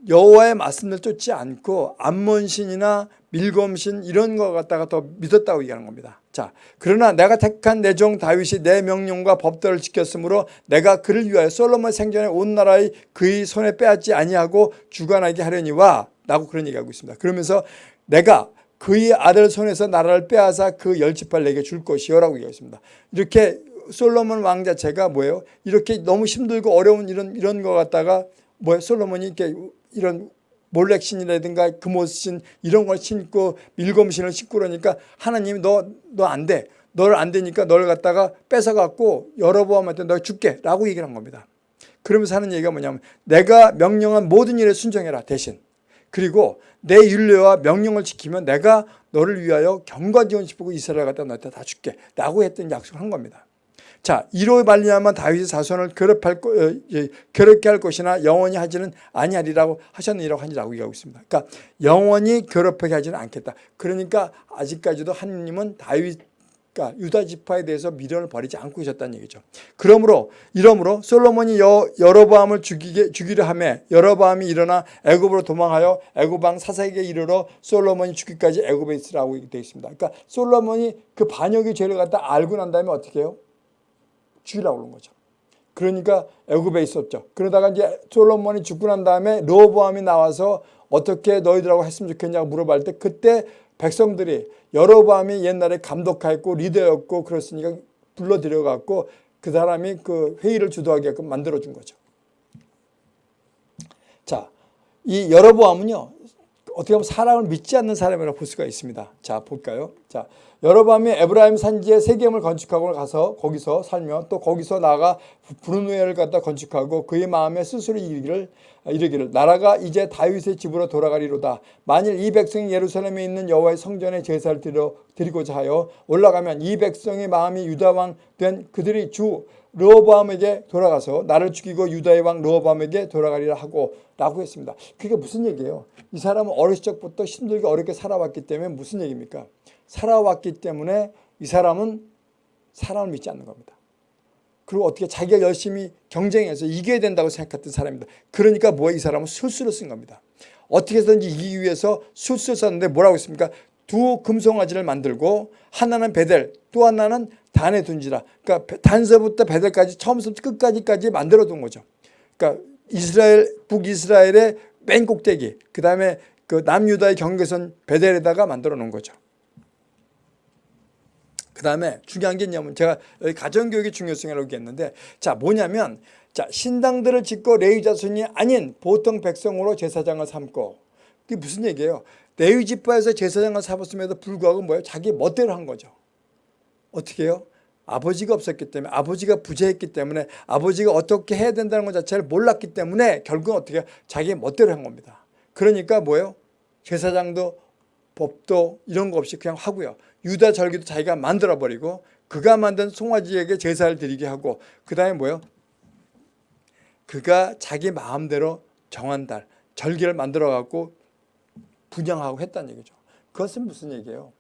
여호와의 말씀을 쫓지 않고 암몬신이나 밀검신 이런 거 갖다가 더 믿었다고 얘기하는 겁니다. 자, 그러나 내가 택한 내 종 다윗이 내 명령과 법도를 지켰으므로 내가 그를 위하여 솔로몬 생전에 온 나라의 그의 손에 빼앗지 아니하고 주관하게 하려니와 라고 그런 얘기하고 있습니다. 그러면서 내가 그의 아들 손에서 나라를 빼앗아 그 열지파를 내게 줄 것이요 라고 얘기했습니다. 이렇게 솔로몬 왕 자체가 뭐예요? 이렇게 너무 힘들고 어려운 이런 이런 거 갖다가 뭐예요? 솔로몬이 이렇게 이런 몰렉신이라든가 금옷신 이런 걸 신고 밀검신을 신고 그러니까 하나님이 너 너 안 돼. 너를 안 되니까 너를 갖다가 뺏어갖고 여러보암한테 너 줄게 라고 얘기를 한 겁니다. 그러면서 하는 얘기가 뭐냐면 내가 명령한 모든 일에 순종해라 대신. 그리고 내 윤례와 명령을 지키면 내가 너를 위하여 경과 지원 시키고 이스라엘 갖다 너한테 다 줄게 라고 했던 약속을 한 겁니다. 자, 이로 말미암아 다윗의 자손을 괴롭할 어, 괴롭게 할 것이나 영원히 하지는 아니하리라고 하셨느니라고 하니라고 얘기하고 있습니다. 그러니까 영원히 괴롭게 하지는 않겠다. 그러니까 아직까지도 하느님은 다윗 그러니까 유다 지파에 대해서 미련을 버리지 않고 계셨다는 얘기죠. 그러므로 이러므로 솔로몬이 여, 여로보암을 죽이게 죽이려 하매 여로보암이 일어나 애굽으로 도망하여 애굽 왕 사사에게 이르러 솔로몬이 죽기까지 애굽에 있으라고 되어 있습니다. 그러니까 솔로몬이 그 반역의 죄를 갖다 알고 난 다음에 어떻게 해요? 죽이라고 그런 거죠. 그러니까 애굽에 있었죠. 그러다가 이제 솔로몬이 죽고 난 다음에 로보암이 나와서 어떻게 너희들하고 했으면 좋겠냐고 물어볼 때 그때 백성들이 여로보암이 옛날에 감독하였고 리더였고 그렇으니까 불러들여 갖고 그 사람이 그 회의를 주도하게끔 만들어 준 거죠. 자, 이 여로보암은요. 어떻게 보면 사람을 믿지 않는 사람이라고 볼 수가 있습니다. 자, 볼까요? 자, 여로보암이 에브라임 산지에 세겜을 건축하고 가서 거기서 살며 또 거기서 나가 브루누엘을 갖다 건축하고 그의 마음에 스스로 이르기를 이르기를 나라가 이제 다윗의 집으로 돌아가리로다. 만일 이 백성이 예루살렘에 있는 여호와의 성전에 제사를 드리고자 하여 올라가면 이 백성의 마음이 유다 왕 된 그들이 주 르호보암에게 돌아가서 나를 죽이고 유다의 왕 르호보암에게 돌아가리라 하고 라고 했습니다. 그게 무슨 얘기예요? 이 사람은 어렸을 적부터 힘들게 어렵게 살아왔기 때문에 무슨 얘기입니까? 살아왔기 때문에 이 사람은 사람을 믿지 않는 겁니다. 그리고 어떻게 자기가 열심히 경쟁해서 이겨야 된다고 생각했던 사람입니다. 그러니까 뭐야 이 사람은 술수를 쓴 겁니다. 어떻게 해서든지 이기기 위해서 술수를 썼는데 뭐라고 했습니까? 두 금송아지를 만들고 하나는 베델 또 하나는 단에 둔지라 그러니까 단서부터 베델까지 처음부터 끝까지까지 만들어 둔 거죠. 그러니까 이스라엘 북이스라엘의 맨 꼭대기 그 다음에 그 남유다의 경계선 베델에다가 만들어 놓은 거죠. 그 다음에 중요한 게 뭐냐면 제가 가정교육의 중요성이라고 얘기했는데 자 뭐냐면 자 신당들을 짓고 레위 자손이 아닌 보통 백성으로 제사장을 삼고 그게 무슨 얘기예요? 레위 지파에서 제사장을 삼았음에도 불구하고 뭐예요? 자기 멋대로 한 거죠. 어떻게 해요? 아버지가 없었기 때문에 아버지가 부재했기 때문에 아버지가 어떻게 해야 된다는 것 자체를 몰랐기 때문에 결국은 어떻게 자기 멋대로 한 겁니다. 그러니까 뭐예요? 제사장도 법도 이런 거 없이 그냥 하고요. 유다 절기도 자기가 만들어버리고 그가 만든 송아지에게 제사를 드리게 하고 그 다음에 뭐예요? 그가 자기 마음대로 정한 달 절기를 만들어 갖고 분양하고 했다는 얘기죠. 그것은 무슨 얘기예요?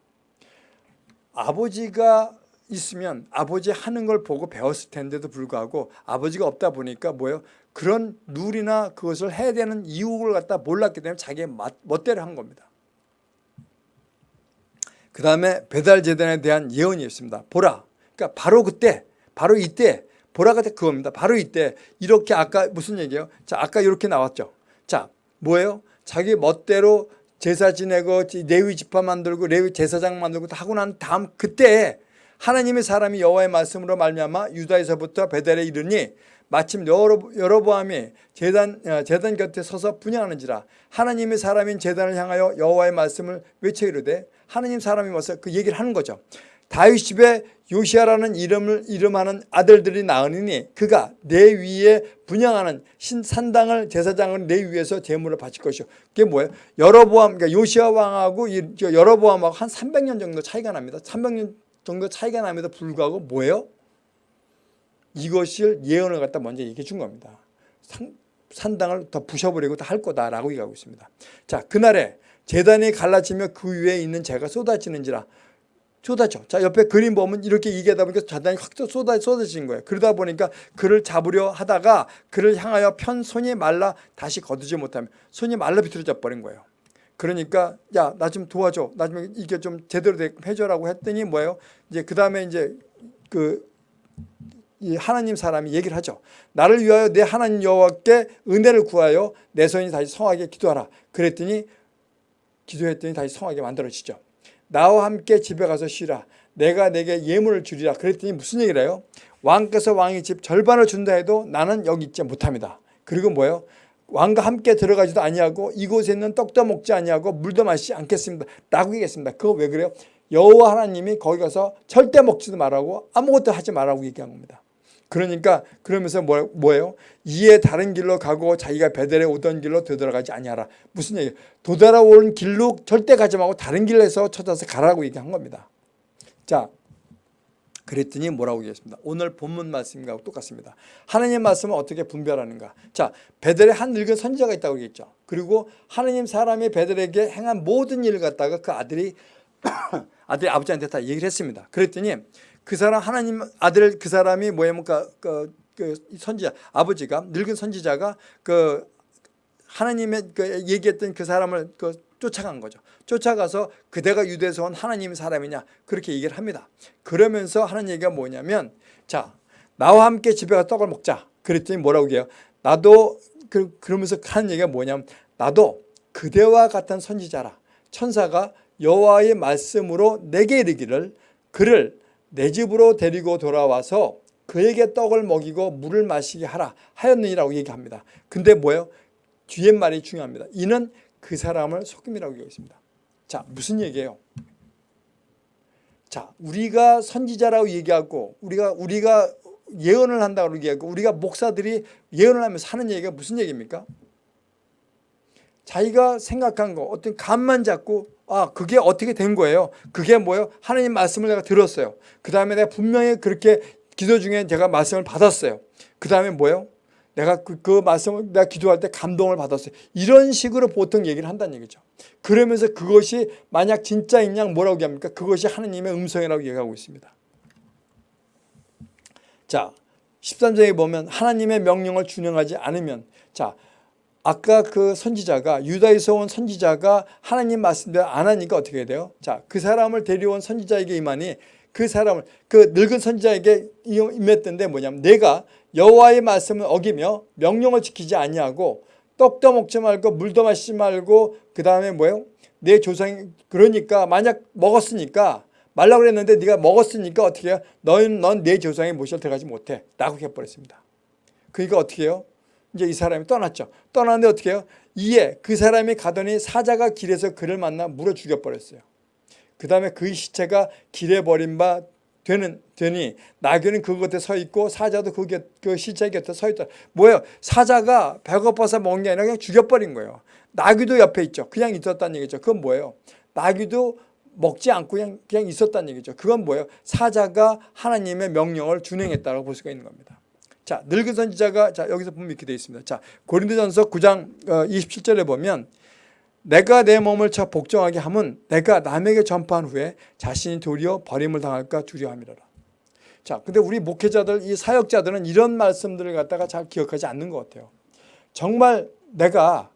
아버지가 있으면 아버지 하는 걸 보고 배웠을 텐데도 불구하고 아버지가 없다 보니까 뭐예요? 그런 룰이나 그것을 해야 되는 이유를 갖다 몰랐기 때문에 자기의 멋대로 한 겁니다. 그 다음에 배달 재단에 대한 예언이 있습니다. 보라. 그러니까 바로 그때, 바로 이때, 보라가 그겁니다. 바로 이때 이렇게 아까 무슨 얘기예요? 자, 아까 이렇게 나왔죠. 자, 뭐예요? 자기 멋대로 제사 지내고 레위 지파 만들고 레위 제사장 만들고 하고 난 다음 그때 하나님의 사람이 여호와의 말씀으로 말미암아 유다에서부터 베델에 이르니 마침 여로보암이 제단 제단 곁에 서서 분양하는지라 하나님의 사람인 제단을 향하여 여호와의 말씀을 외쳐 이르되 하나님 사람이 와서 그 얘기를 하는 거죠. 다윗 집에 요시아라는 이름을 이름하는 아들들이 나으니 그가 내 위에 분양하는 신산당을 제사장을 내 위에서 제물을 바칠 것이요. 그게 뭐예요? 여로보암 그러니까 요시아 왕하고 여로보암하고 한 300년 정도 차이가 납니다. 300년 정도 차이가 남에도 불구하고 뭐예요? 이것을 예언을 갖다 먼저 얘기해 준 겁니다. 산, 산당을 더 부셔버리고 다 할 거다라고 얘기하고 있습니다. 자, 그날에 재단이 갈라지며 그 위에 있는 재가 쏟아지는지라 쏟아져. 자, 옆에 그림 보면 이렇게 얘기하다 보니까 재단이 확 쏟아, 쏟아진 거예요. 그러다 보니까 그를 잡으려 하다가 그를 향하여 편 손이 말라 다시 거두지 못하면 손이 말라 비틀어져 버린 거예요. 그러니까 야 나 좀 도와줘 나 좀 이게 좀 제대로 해줘라고 했더니 뭐예요 이제 그 다음에 이제 그이 하나님 사람이 얘기를 하죠 나를 위하여 내 하나님 여호와께 은혜를 구하여 내 손이 다시 성하게 기도하라 그랬더니 기도했더니 다시 성하게 만들어지죠 나와 함께 집에 가서 쉬라 내가 내게 예물을 주리라 그랬더니 무슨 얘기를 해요 왕께서 왕의 집 절반을 준다 해도 나는 여기 있지 못합니다 그리고 뭐예요 왕과 함께 들어가지도 아니하고 이곳에 있는 떡도 먹지 아니하고 물도 마시지 않겠습니다. 라고 얘기했습니다. 그거 왜 그래요? 여호와 하나님이 거기 가서 절대 먹지도 말라고 아무것도 하지 말라고 얘기한 겁니다. 그러니까 그러면서 뭐, 뭐예요? 이에 다른 길로 가고 자기가 베델에 오던 길로 되돌아가지 아니하라. 무슨 얘기예요? 도달아오는 길로 절대 가지 말고 다른 길에서 찾아서 가라고 얘기한 겁니다. 자, 그랬더니 뭐라고 얘기했습니다. 오늘 본문 말씀과 똑같습니다. 하나님 말씀을 어떻게 분별하는가. 자, 베델에 한 늙은 선지자가 있다고 얘기했죠. 그리고 하나님 사람이 베델에게 행한 모든 일을 갖다가 그 아들이 아들이 아버지한테 다 얘기를 했습니다. 그랬더니 그 사람 하나님 아들 그 사람이 뭐냐면 그, 그, 그 선지자 아버지가 늙은 선지자가 그 하나님의 그 얘기했던 그 사람을 그 쫓아간 거죠. 쫓아가서 그대가 유대에서 온 하나님의 사람이냐 그렇게 얘기를 합니다. 그러면서 하는 얘기가 뭐냐면 자 나와 함께 집에 가서 떡을 먹자. 그랬더니 뭐라고 해요? 나도 그, 그러면서 하는 얘기가 뭐냐면 나도 그대와 같은 선지자라 천사가 여호와의 말씀으로 내게 이르기를 그를 내 집으로 데리고 돌아와서 그에게 떡을 먹이고 물을 마시게 하라 하였느니라고 얘기합니다. 근데 뭐예요? 뒤에 말이 중요합니다. 이는 그 사람을 속임이라고 얘기했습니다. 자, 무슨 얘기예요? 자, 우리가 선지자라고 얘기하고 우리가 우리가 예언을 한다고 얘기하고 우리가 목사들이 예언을 하면서 하는 얘기가 무슨 얘기입니까? 자기가 생각한 거 어떤 감만 잡고 아 그게 어떻게 된 거예요. 그게 뭐예요? 하나님 말씀을 내가 들었어요. 그 다음에 내가 분명히 그렇게 기도 중에 제가 말씀을 받았어요. 그 다음에 뭐예요? 내가 그, 그 말씀을 내가 기도할 때 감동을 받았어요. 이런 식으로 보통 얘기를 한다는 얘기죠. 그러면서 그것이 만약 진짜인 양 뭐라고 얘기합니까? 그것이 하나님의 음성이라고 얘기하고 있습니다. 자, 13장에 보면 하나님의 명령을 준행하지 않으면 자, 아까 그 선지자가 유다에서 온 선지자가 하나님 말씀대로 안 하니까 어떻게 돼요? 자, 그 사람을 데려온 선지자에게 임하니 그 사람을 그 늙은 선지자에게 임했던데 뭐냐면 내가 여호와의 말씀을 어기며 명령을 지키지 아니하고 떡도 먹지 말고 물도 마시지 말고 그 다음에 뭐예요? 내 조상이 그러니까 만약 먹었으니까 말라고 그랬는데 네가 먹었으니까 어떻게 해요? 너는 넌 내 조상의 모시를 들어가지 못해 라고 해버렸습니다. 그러니까 어떻게 해요? 이제 이 사람이 떠났죠. 떠났는데 어떻게 해요? 이에 그 사람이 가더니 사자가 길에서 그를 만나 물어 죽여버렸어요. 그 다음에 그 시체가 길에 버린 바 되는 되니 나귀는 그 곁에 서 있고 사자도 그, 곁, 그 시체 곁에 서 있다. 뭐예요? 사자가 배고파서 먹은 게 아니라 그냥 죽여버린 거예요. 나귀도 옆에 있죠. 그냥 있었다는 얘기죠. 그건 뭐예요? 나귀도 먹지 않고 그냥, 그냥 있었다는 얘기죠. 그건 뭐예요? 사자가 하나님의 명령을 준행했다고 볼 수가 있는 겁니다. 자, 늙은 선지자가 자 여기서 보면 이렇게 되어 있습니다. 자, 고린도전서 9장 27절에 어, 보면 내가 내 몸을 쳐 복종하게 하면 내가 남에게 전파한 후에 자신이 도리어 버림을 당할까 두려움이라라. 자, 근데 우리 목회자들, 이 사역자들은 이런 말씀들을 갖다가 잘 기억하지 않는 것 같아요. 정말 내가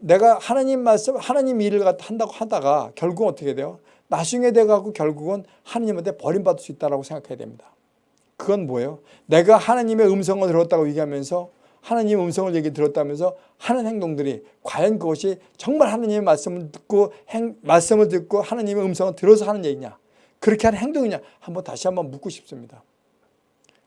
내가 하나님 말씀, 하나님 일을 한다고 하다가 결국 어떻게 돼요? 나중에 돼가고 결국은 하나님한테 버림받을 수 있다고 생각해야 됩니다. 그건 뭐예요? 내가 하나님의 음성을 들었다고 얘기하면서 하나님 음성을 얘기 들었다면서 하는 행동들이 과연 그것이 정말 하나님의 말씀을 듣고 행, 말씀을 듣고 하나님의 음성을 들어서 하는 얘기냐 그렇게 하는 행동이냐 한번 다시 한번 묻고 싶습니다.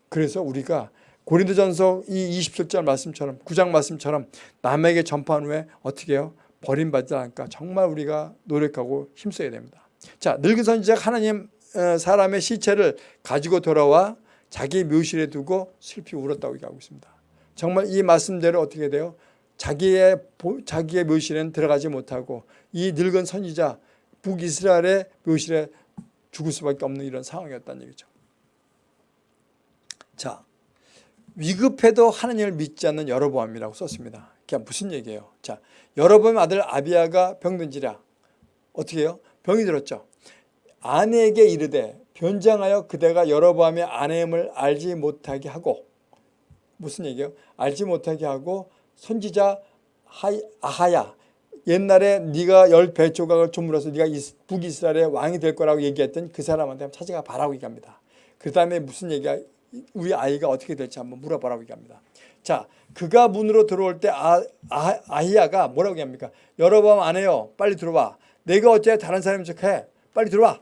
그래서 우리가 고린도전서 이 27절 말씀처럼 9장 말씀처럼 남에게 전파한 후에 어떻게 해요? 버림받지 않을까 정말 우리가 노력하고 힘써야 됩니다. 자 늙은 선지자가 하나님 어, 사람의 시체를 가지고 돌아와 자기 묘실에 두고 슬피 울었다고 얘기하고 있습니다. 정말 이 말씀대로 어떻게 돼요? 자기의 자기의 묘실에는 들어가지 못하고 이 늙은 선지자 북이스라엘의 묘실에 죽을 수밖에 없는 이런 상황이었다는 얘기죠. 자, 위급해도 하나님을 믿지 않는 여로보암이라고 썼습니다. 그게 무슨 얘기예요? 자, 여로보암 아들 아비아가 병든지라 어떻게 해요? 병이 들었죠. 아내에게 이르되 변장하여 그대가 여로보암의 아내임을 알지 못하게 하고 무슨 얘기예요? 알지 못하게 하고 선지자 아하야 옛날에 네가 열 배 조각을 주물어서 네가 북이스라엘의 왕이 될 거라고 얘기했던 그 사람한테 찾아가 봐라고 얘기합니다. 그 다음에 무슨 얘기가 우리 아이가 어떻게 될지 한번 물어보라고 얘기합니다. 자, 그가 문으로 들어올 때 아, 아, 아히야가 뭐라고 얘기합니까? 여러분 안 해요. 빨리 들어와. 내가 어째 다른 사람인 척해. 빨리 들어와.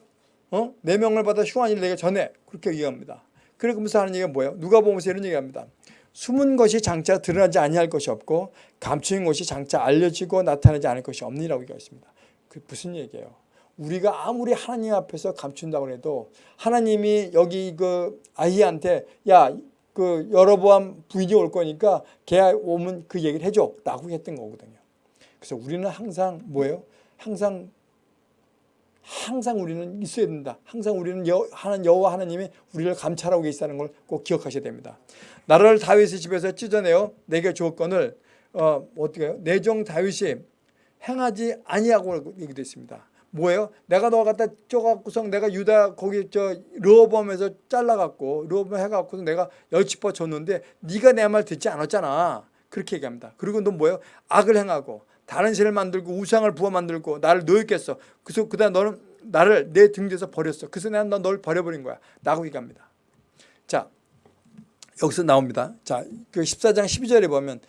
어? 내 명을 받아 흉한 일 내가 전해. 그렇게 얘기합니다. 그러면서 하는 얘기가 뭐예요? 누가 보면서 이런 얘기합니다. 숨은 것이 장차 드러나지 아니할 것이 없고 감추인 것이 장차 알려지고 나타나지 않을 것이 없니라고 얘기했습니다. 그 무슨 얘기예요? 우리가 아무리 하나님 앞에서 감춘다고 해도 하나님이 여기 그 아이한테 야 그 여러보암 부인이 올 거니까 걔 오면 그 얘기를 해줘 라고 했던 거거든요. 그래서 우리는 항상 뭐예요? 항상 항상 우리는 있어야 된다. 항상 우리는 여, 하는 여호와 하나님이 우리를 감찰하고 계시다는 걸 꼭 기억하셔야 됩니다. 나라를 다윗의 집에서 찢어내어 내게 주었건을 어, 어떻게 해요? 내종 다윗이 행하지 아니하고 얘기됐습니다. 뭐예요? 내가 너 갖다 쪼갖고서 내가 유다 거기 저 르호범에서 잘라갖고 르호범 해갖고 내가 열치퍼 줬는데 네가 내 말 듣지 않았잖아. 그렇게 얘기합니다. 그리고 너 뭐예요? 악을 행하고 다른 신을 만들고 우상을 부어 만들고 나를 노였겠어. 그래서 그다음 너는 나를 내등 뒤에서 버렸어. 그래서 내가 널 버려버린 거야. 라고 얘기합니다. 자 여기서 나옵니다. 자, 그 14장 12절에 보면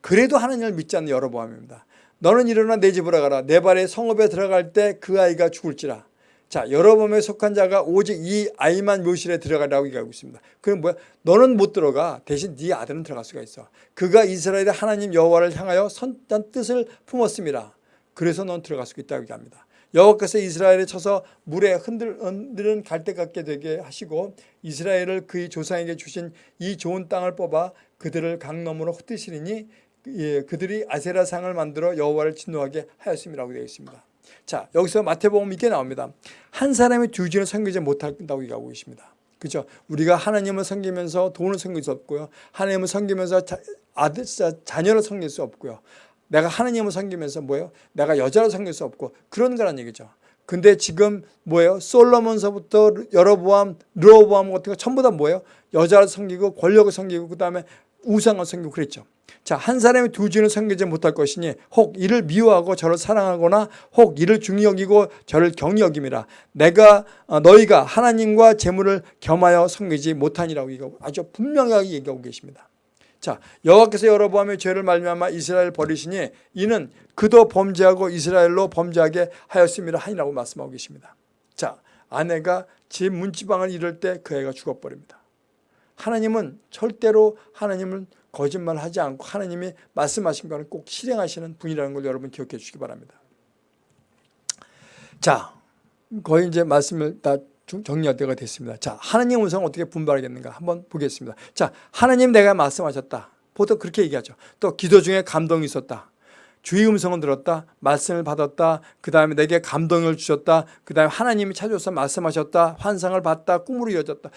그래도 하나님을 믿지 않는 여러 보암입니다. 너는 일어나 내 집으로 가라. 내 발에 성읍에 들어갈 때 그 아이가 죽을지라. 자, 여러분에 속한 자가 오직 이 아이만 묘실에 들어가라고 얘기하고 있습니다. 그럼 뭐야? 너는 못 들어가. 대신 네 아들은 들어갈 수가 있어. 그가 이스라엘의 하나님 여호와를 향하여 선한 뜻을 품었습니다. 그래서 넌 들어갈 수 있다고 얘기합니다. 여호와께서 이스라엘에 쳐서 물에 흔들, 흔들은 갈대 같게 되게 하시고 이스라엘을 그의 조상에게 주신 이 좋은 땅을 뽑아 그들을 강넘으로 흩으시리니 예, 그들이 아세라상을 만들어 여호와를 진노하게 하였음이라고 되어 있습니다. 자 여기서 마태복음 이렇게 나옵니다. 한 사람이 두 주를 섬기지 못한다고 얘기하고 계십니다. 그죠? 우리가 하나님을 섬기면서 돈을 섬길 수 없고요. 하나님을 섬기면서 자, 아들, 자녀를 섬길 수 없고요. 내가 하나님을 섬기면서 뭐예요? 내가 여자를 섬길 수 없고 그런 거란 얘기죠. 근데 지금 뭐예요? 솔로몬서부터 여러보암, 르호보암 같은 거 전부 다 뭐예요? 여자를 섬기고 권력을 섬기고 그 다음에 우상을 섬기고 그랬죠. 자, 한 사람이 두 주는 섬기지 못할 것이니 혹 이를 미워하고 저를 사랑하거나 혹 이를 중히 여기고 저를 경히 여김이라. 내가 어, 너희가 하나님과 재물을 겸하여 섬기지 못하니라고 얘기하고 아주 분명하게 얘기하고 계십니다. 자, 여호와께서 여러보암의 죄를 말미암아 이스라엘 버리시니 이는 그도 범죄하고 이스라엘로 범죄하게 하였음이라 하니라고 말씀하고 계십니다. 자, 아내가 집 문지방을 이룰 때그 애가 죽어버립니다. 하나님은 절대로 하나님은 거짓말하지 않고 하나님이 말씀하신 거는 꼭 실행하시는 분이라는 걸 여러분 기억해 주시기 바랍니다. 자, 거의 이제 말씀을 다 정리할 때가 됐습니다. 자, 하나님 음성을 어떻게 분별하겠는가 한번 보겠습니다. 자, 하나님 내가 말씀하셨다. 보통 그렇게 얘기하죠. 또 기도 중에 감동이 있었다. 주의 음성을 들었다. 말씀을 받았다. 그 다음에 내게 감동을 주셨다. 그 다음에 하나님이 찾아서 말씀하셨다. 환상을 봤다. 꿈으로 이어졌다.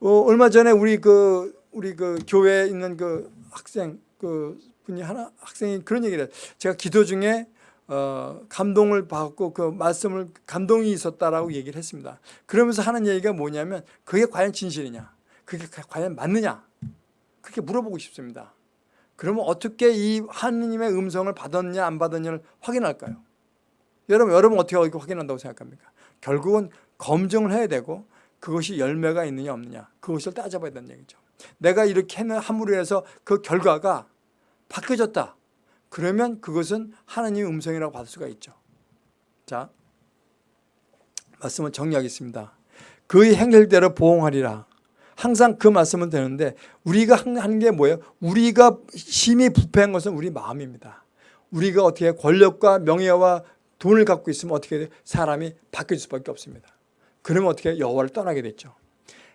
어, 얼마 전에 우리 그 우리 그 교회에 있는 그 학생 그 분이 하나 학생이 그런 얘기를 해요. 제가 기도 중에 어, 감동을 받고 그 말씀을 감동이 있었다라고 얘기를 했습니다. 그러면서 하는 얘기가 뭐냐면 그게 과연 진실이냐? 그게 과연 맞느냐? 그렇게 물어보고 싶습니다. 그러면 어떻게 이 하느님의 음성을 받았냐 안 받았냐를 확인할까요? 여러분 여러분 어떻게 확인한다고 생각합니까? 결국은 검증을 해야 되고 그것이 열매가 있느냐 없느냐 그것을 따져봐야 된다는 얘기죠. 내가 이렇게 함으로 해서 그 결과가 바뀌어졌다. 그러면 그것은 하나님의 음성이라고 받을 수가 있죠. 자, 말씀을 정리하겠습니다. 그의 행실대로 보응하리라. 항상 그 말씀은 되는데 우리가 하는 게 뭐예요? 우리가 심히 부패한 것은 우리 마음입니다. 우리가 어떻게 권력과 명예와 돈을 갖고 있으면 어떻게? 사람이 바뀔 수밖에 없습니다. 그러면 어떻게 여호와를 떠나게 됐죠.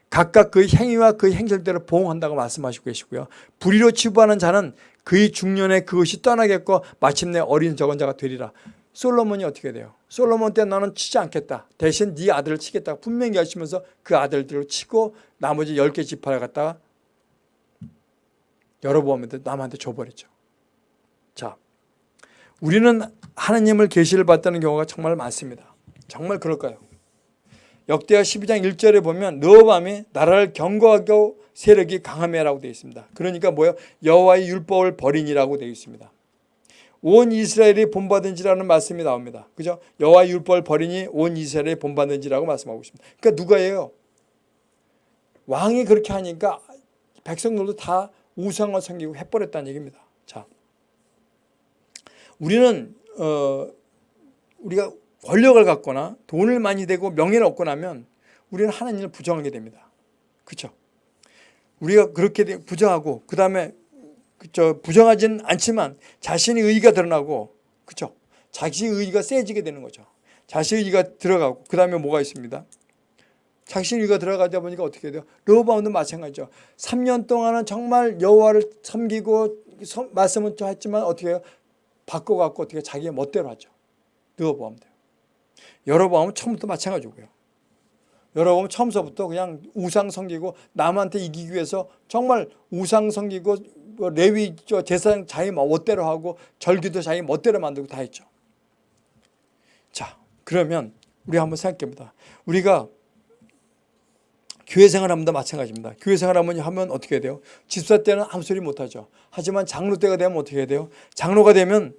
각각 그의 행위와 그의 행실대로 보응한다고 말씀하시고 계시고요. 불의로 치부하는 자는 그의 중년에 그것이 떠나겠고 마침내 어린 적은 자가 되리라. 솔로몬이 어떻게 돼요? 솔로몬 때 나는 치지 않겠다. 대신 네 아들을 치겠다. 분명히 하시면서 그 아들들을 치고 나머지 10개 지파를 갖다가 여러보암한테 남한테 줘버렸죠. 자, 우리는 하나님을 계시를 받다는 경우가 정말 많습니다. 정말 그럴까요? 역대하 12장 1절에 보면 느밤이 나라를 경고하고 세력이 강함이라고 되어 있습니다. 그러니까 뭐예요? 여호와의 율법을 버리니라고 되어 있습니다. 온 이스라엘이 본받은지라는 말씀이 나옵니다. 그죠? 여호와의 율법을 버리니 온 이스라엘이 본받은지라고 말씀하고 있습니다. 그러니까 누가예요? 왕이 그렇게 하니까 백성들도 다 우상을 섬기고 해버렸다는 얘기입니다. 자, 우리는 어, 우리가 권력을 갖거나 돈을 많이 대고 명예를 얻고 나면 우리는 하나님을 부정하게 됩니다. 그렇죠? 우리가 그렇게 부정하고 그 다음에 그쵸 부정하지는 않지만 자신의 의의가 드러나고 그렇죠? 자신의 의의가 세지게 되는 거죠. 자신의 의의가 들어가고 그 다음에 뭐가 있습니다. 자신의 의의가 들어가다 보니까 어떻게 돼요? 르호바운도 마찬가지죠. 3년 동안은 정말 여호와를 섬기고 말씀은 좀 했지만 어떻게 해요? 바꿔갖고 어떻게 자기의 멋대로 하죠. 르호바운도. 여러분 처음부터 마찬가지고요. 여러분 처음서부터 그냥 우상 섬기고 남한테 이기기 위해서 정말 우상 섬기고 뭐 레위 제사장 자기 멋대로 하고 절기도 자기 멋대로 만들고 다 했죠. 자 그러면 우리 한번 생각해봅니다. 우리가 교회 생활하면도 마찬가지입니다. 교회 생활하면 하면 어떻게 돼요? 집사 때는 아무 소리 못하죠. 하지만 장로 때가 되면 어떻게 돼요? 장로가 되면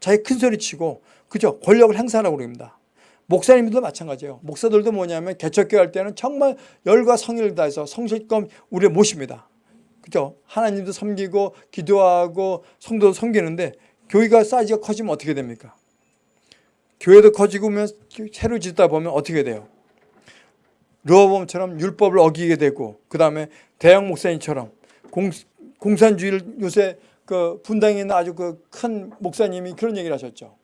자기 큰 소리 치고 그죠? 권력을 행사하려고 그럽니다. 목사님들도 마찬가지예요. 목사들도 뭐냐면 개척교회 할 때는 정말 열과 성의를 다해서 성실껏 우리 모십니다. 그죠? 하나님도 섬기고 기도하고 성도도 섬기는데 교회가 사이즈가 커지면 어떻게 됩니까? 교회도 커지고 면 새로 짓다 보면 어떻게 돼요? 르호보암처럼 율법을 어기게 되고 그 다음에 대형 목사님처럼 공, 공산주의를 요새 그 분당에 있는 아주 그 큰 목사님이 그런 얘기를 하셨죠.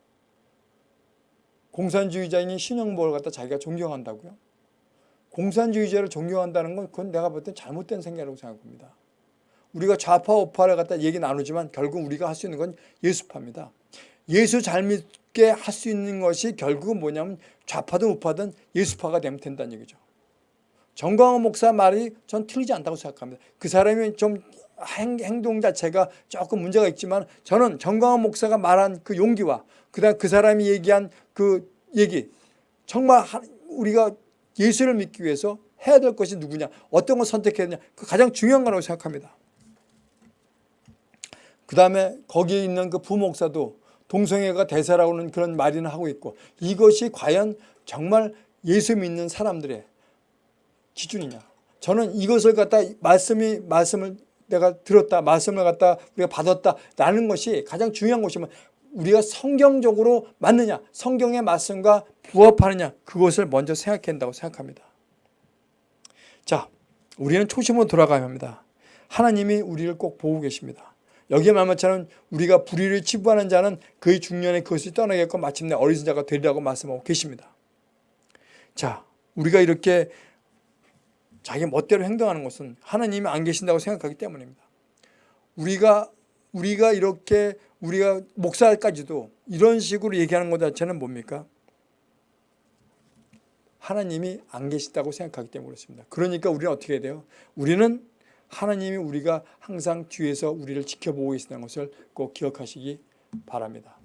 공산주의자인 신영복을 갖다 자기가 존경한다고요? 공산주의자를 존경한다는 건 그건 내가 볼 땐 잘못된 생각이라고 생각합니다. 우리가 좌파 우파를 갖다 얘기 나누지만 결국 우리가 할 수 있는 건 예수파입니다. 예수 잘 믿게 할 수 있는 것이 결국은 뭐냐면 좌파든 우파든 예수파가 되면 된다는 얘기죠. 정광훈 목사 말이 전 틀리지 않다고 생각합니다. 그 사람이 좀 행, 동 자체가 조금 문제가 있지만 저는 정광훈 목사가 말한 그 용기와 그다음 그 사람이 얘기한 그 얘기. 정말 우리가 예수를 믿기 위해서 해야 될 것이 누구냐? 어떤 걸 선택해야 되냐? 그 가장 중요한 거라고 생각합니다. 그 다음에 거기에 있는 그 부목사도 동성애가 대사라고는 그런 말이나 하고 있고 이것이 과연 정말 예수 믿는 사람들의 기준이냐? 저는 이것을 갖다 말씀이 말씀을 내가 들었다 말씀을 갖다 우리가 받았다라는 것이 가장 중요한 것이면 우리가 성경적으로 맞느냐 성경의 말씀과 부합하느냐 그것을 먼저 생각해야 된다고 생각합니다. 자 우리는 초심으로 돌아가야 합니다. 하나님이 우리를 꼭 보고 계십니다. 여기에 말씀처럼 우리가 불의를 치부하는 자는 그의 중년에 그것을 떠나겠고 마침내 어리석은 자가 되리라고 말씀하고 계십니다. 자 우리가 이렇게 자기 멋대로 행동하는 것은 하나님이 안 계신다고 생각하기 때문입니다. 우리가 우리가 이렇게 우리가 목사까지도 이런 식으로 얘기하는 것 자체는 뭡니까? 하나님이 안 계시다고 생각하기 때문에 그렇습니다. 그러니까 우리는 어떻게 돼요? 우리는 하나님이 우리가 항상 뒤에서 우리를 지켜보고 계시다는 것을 꼭 기억하시기 바랍니다.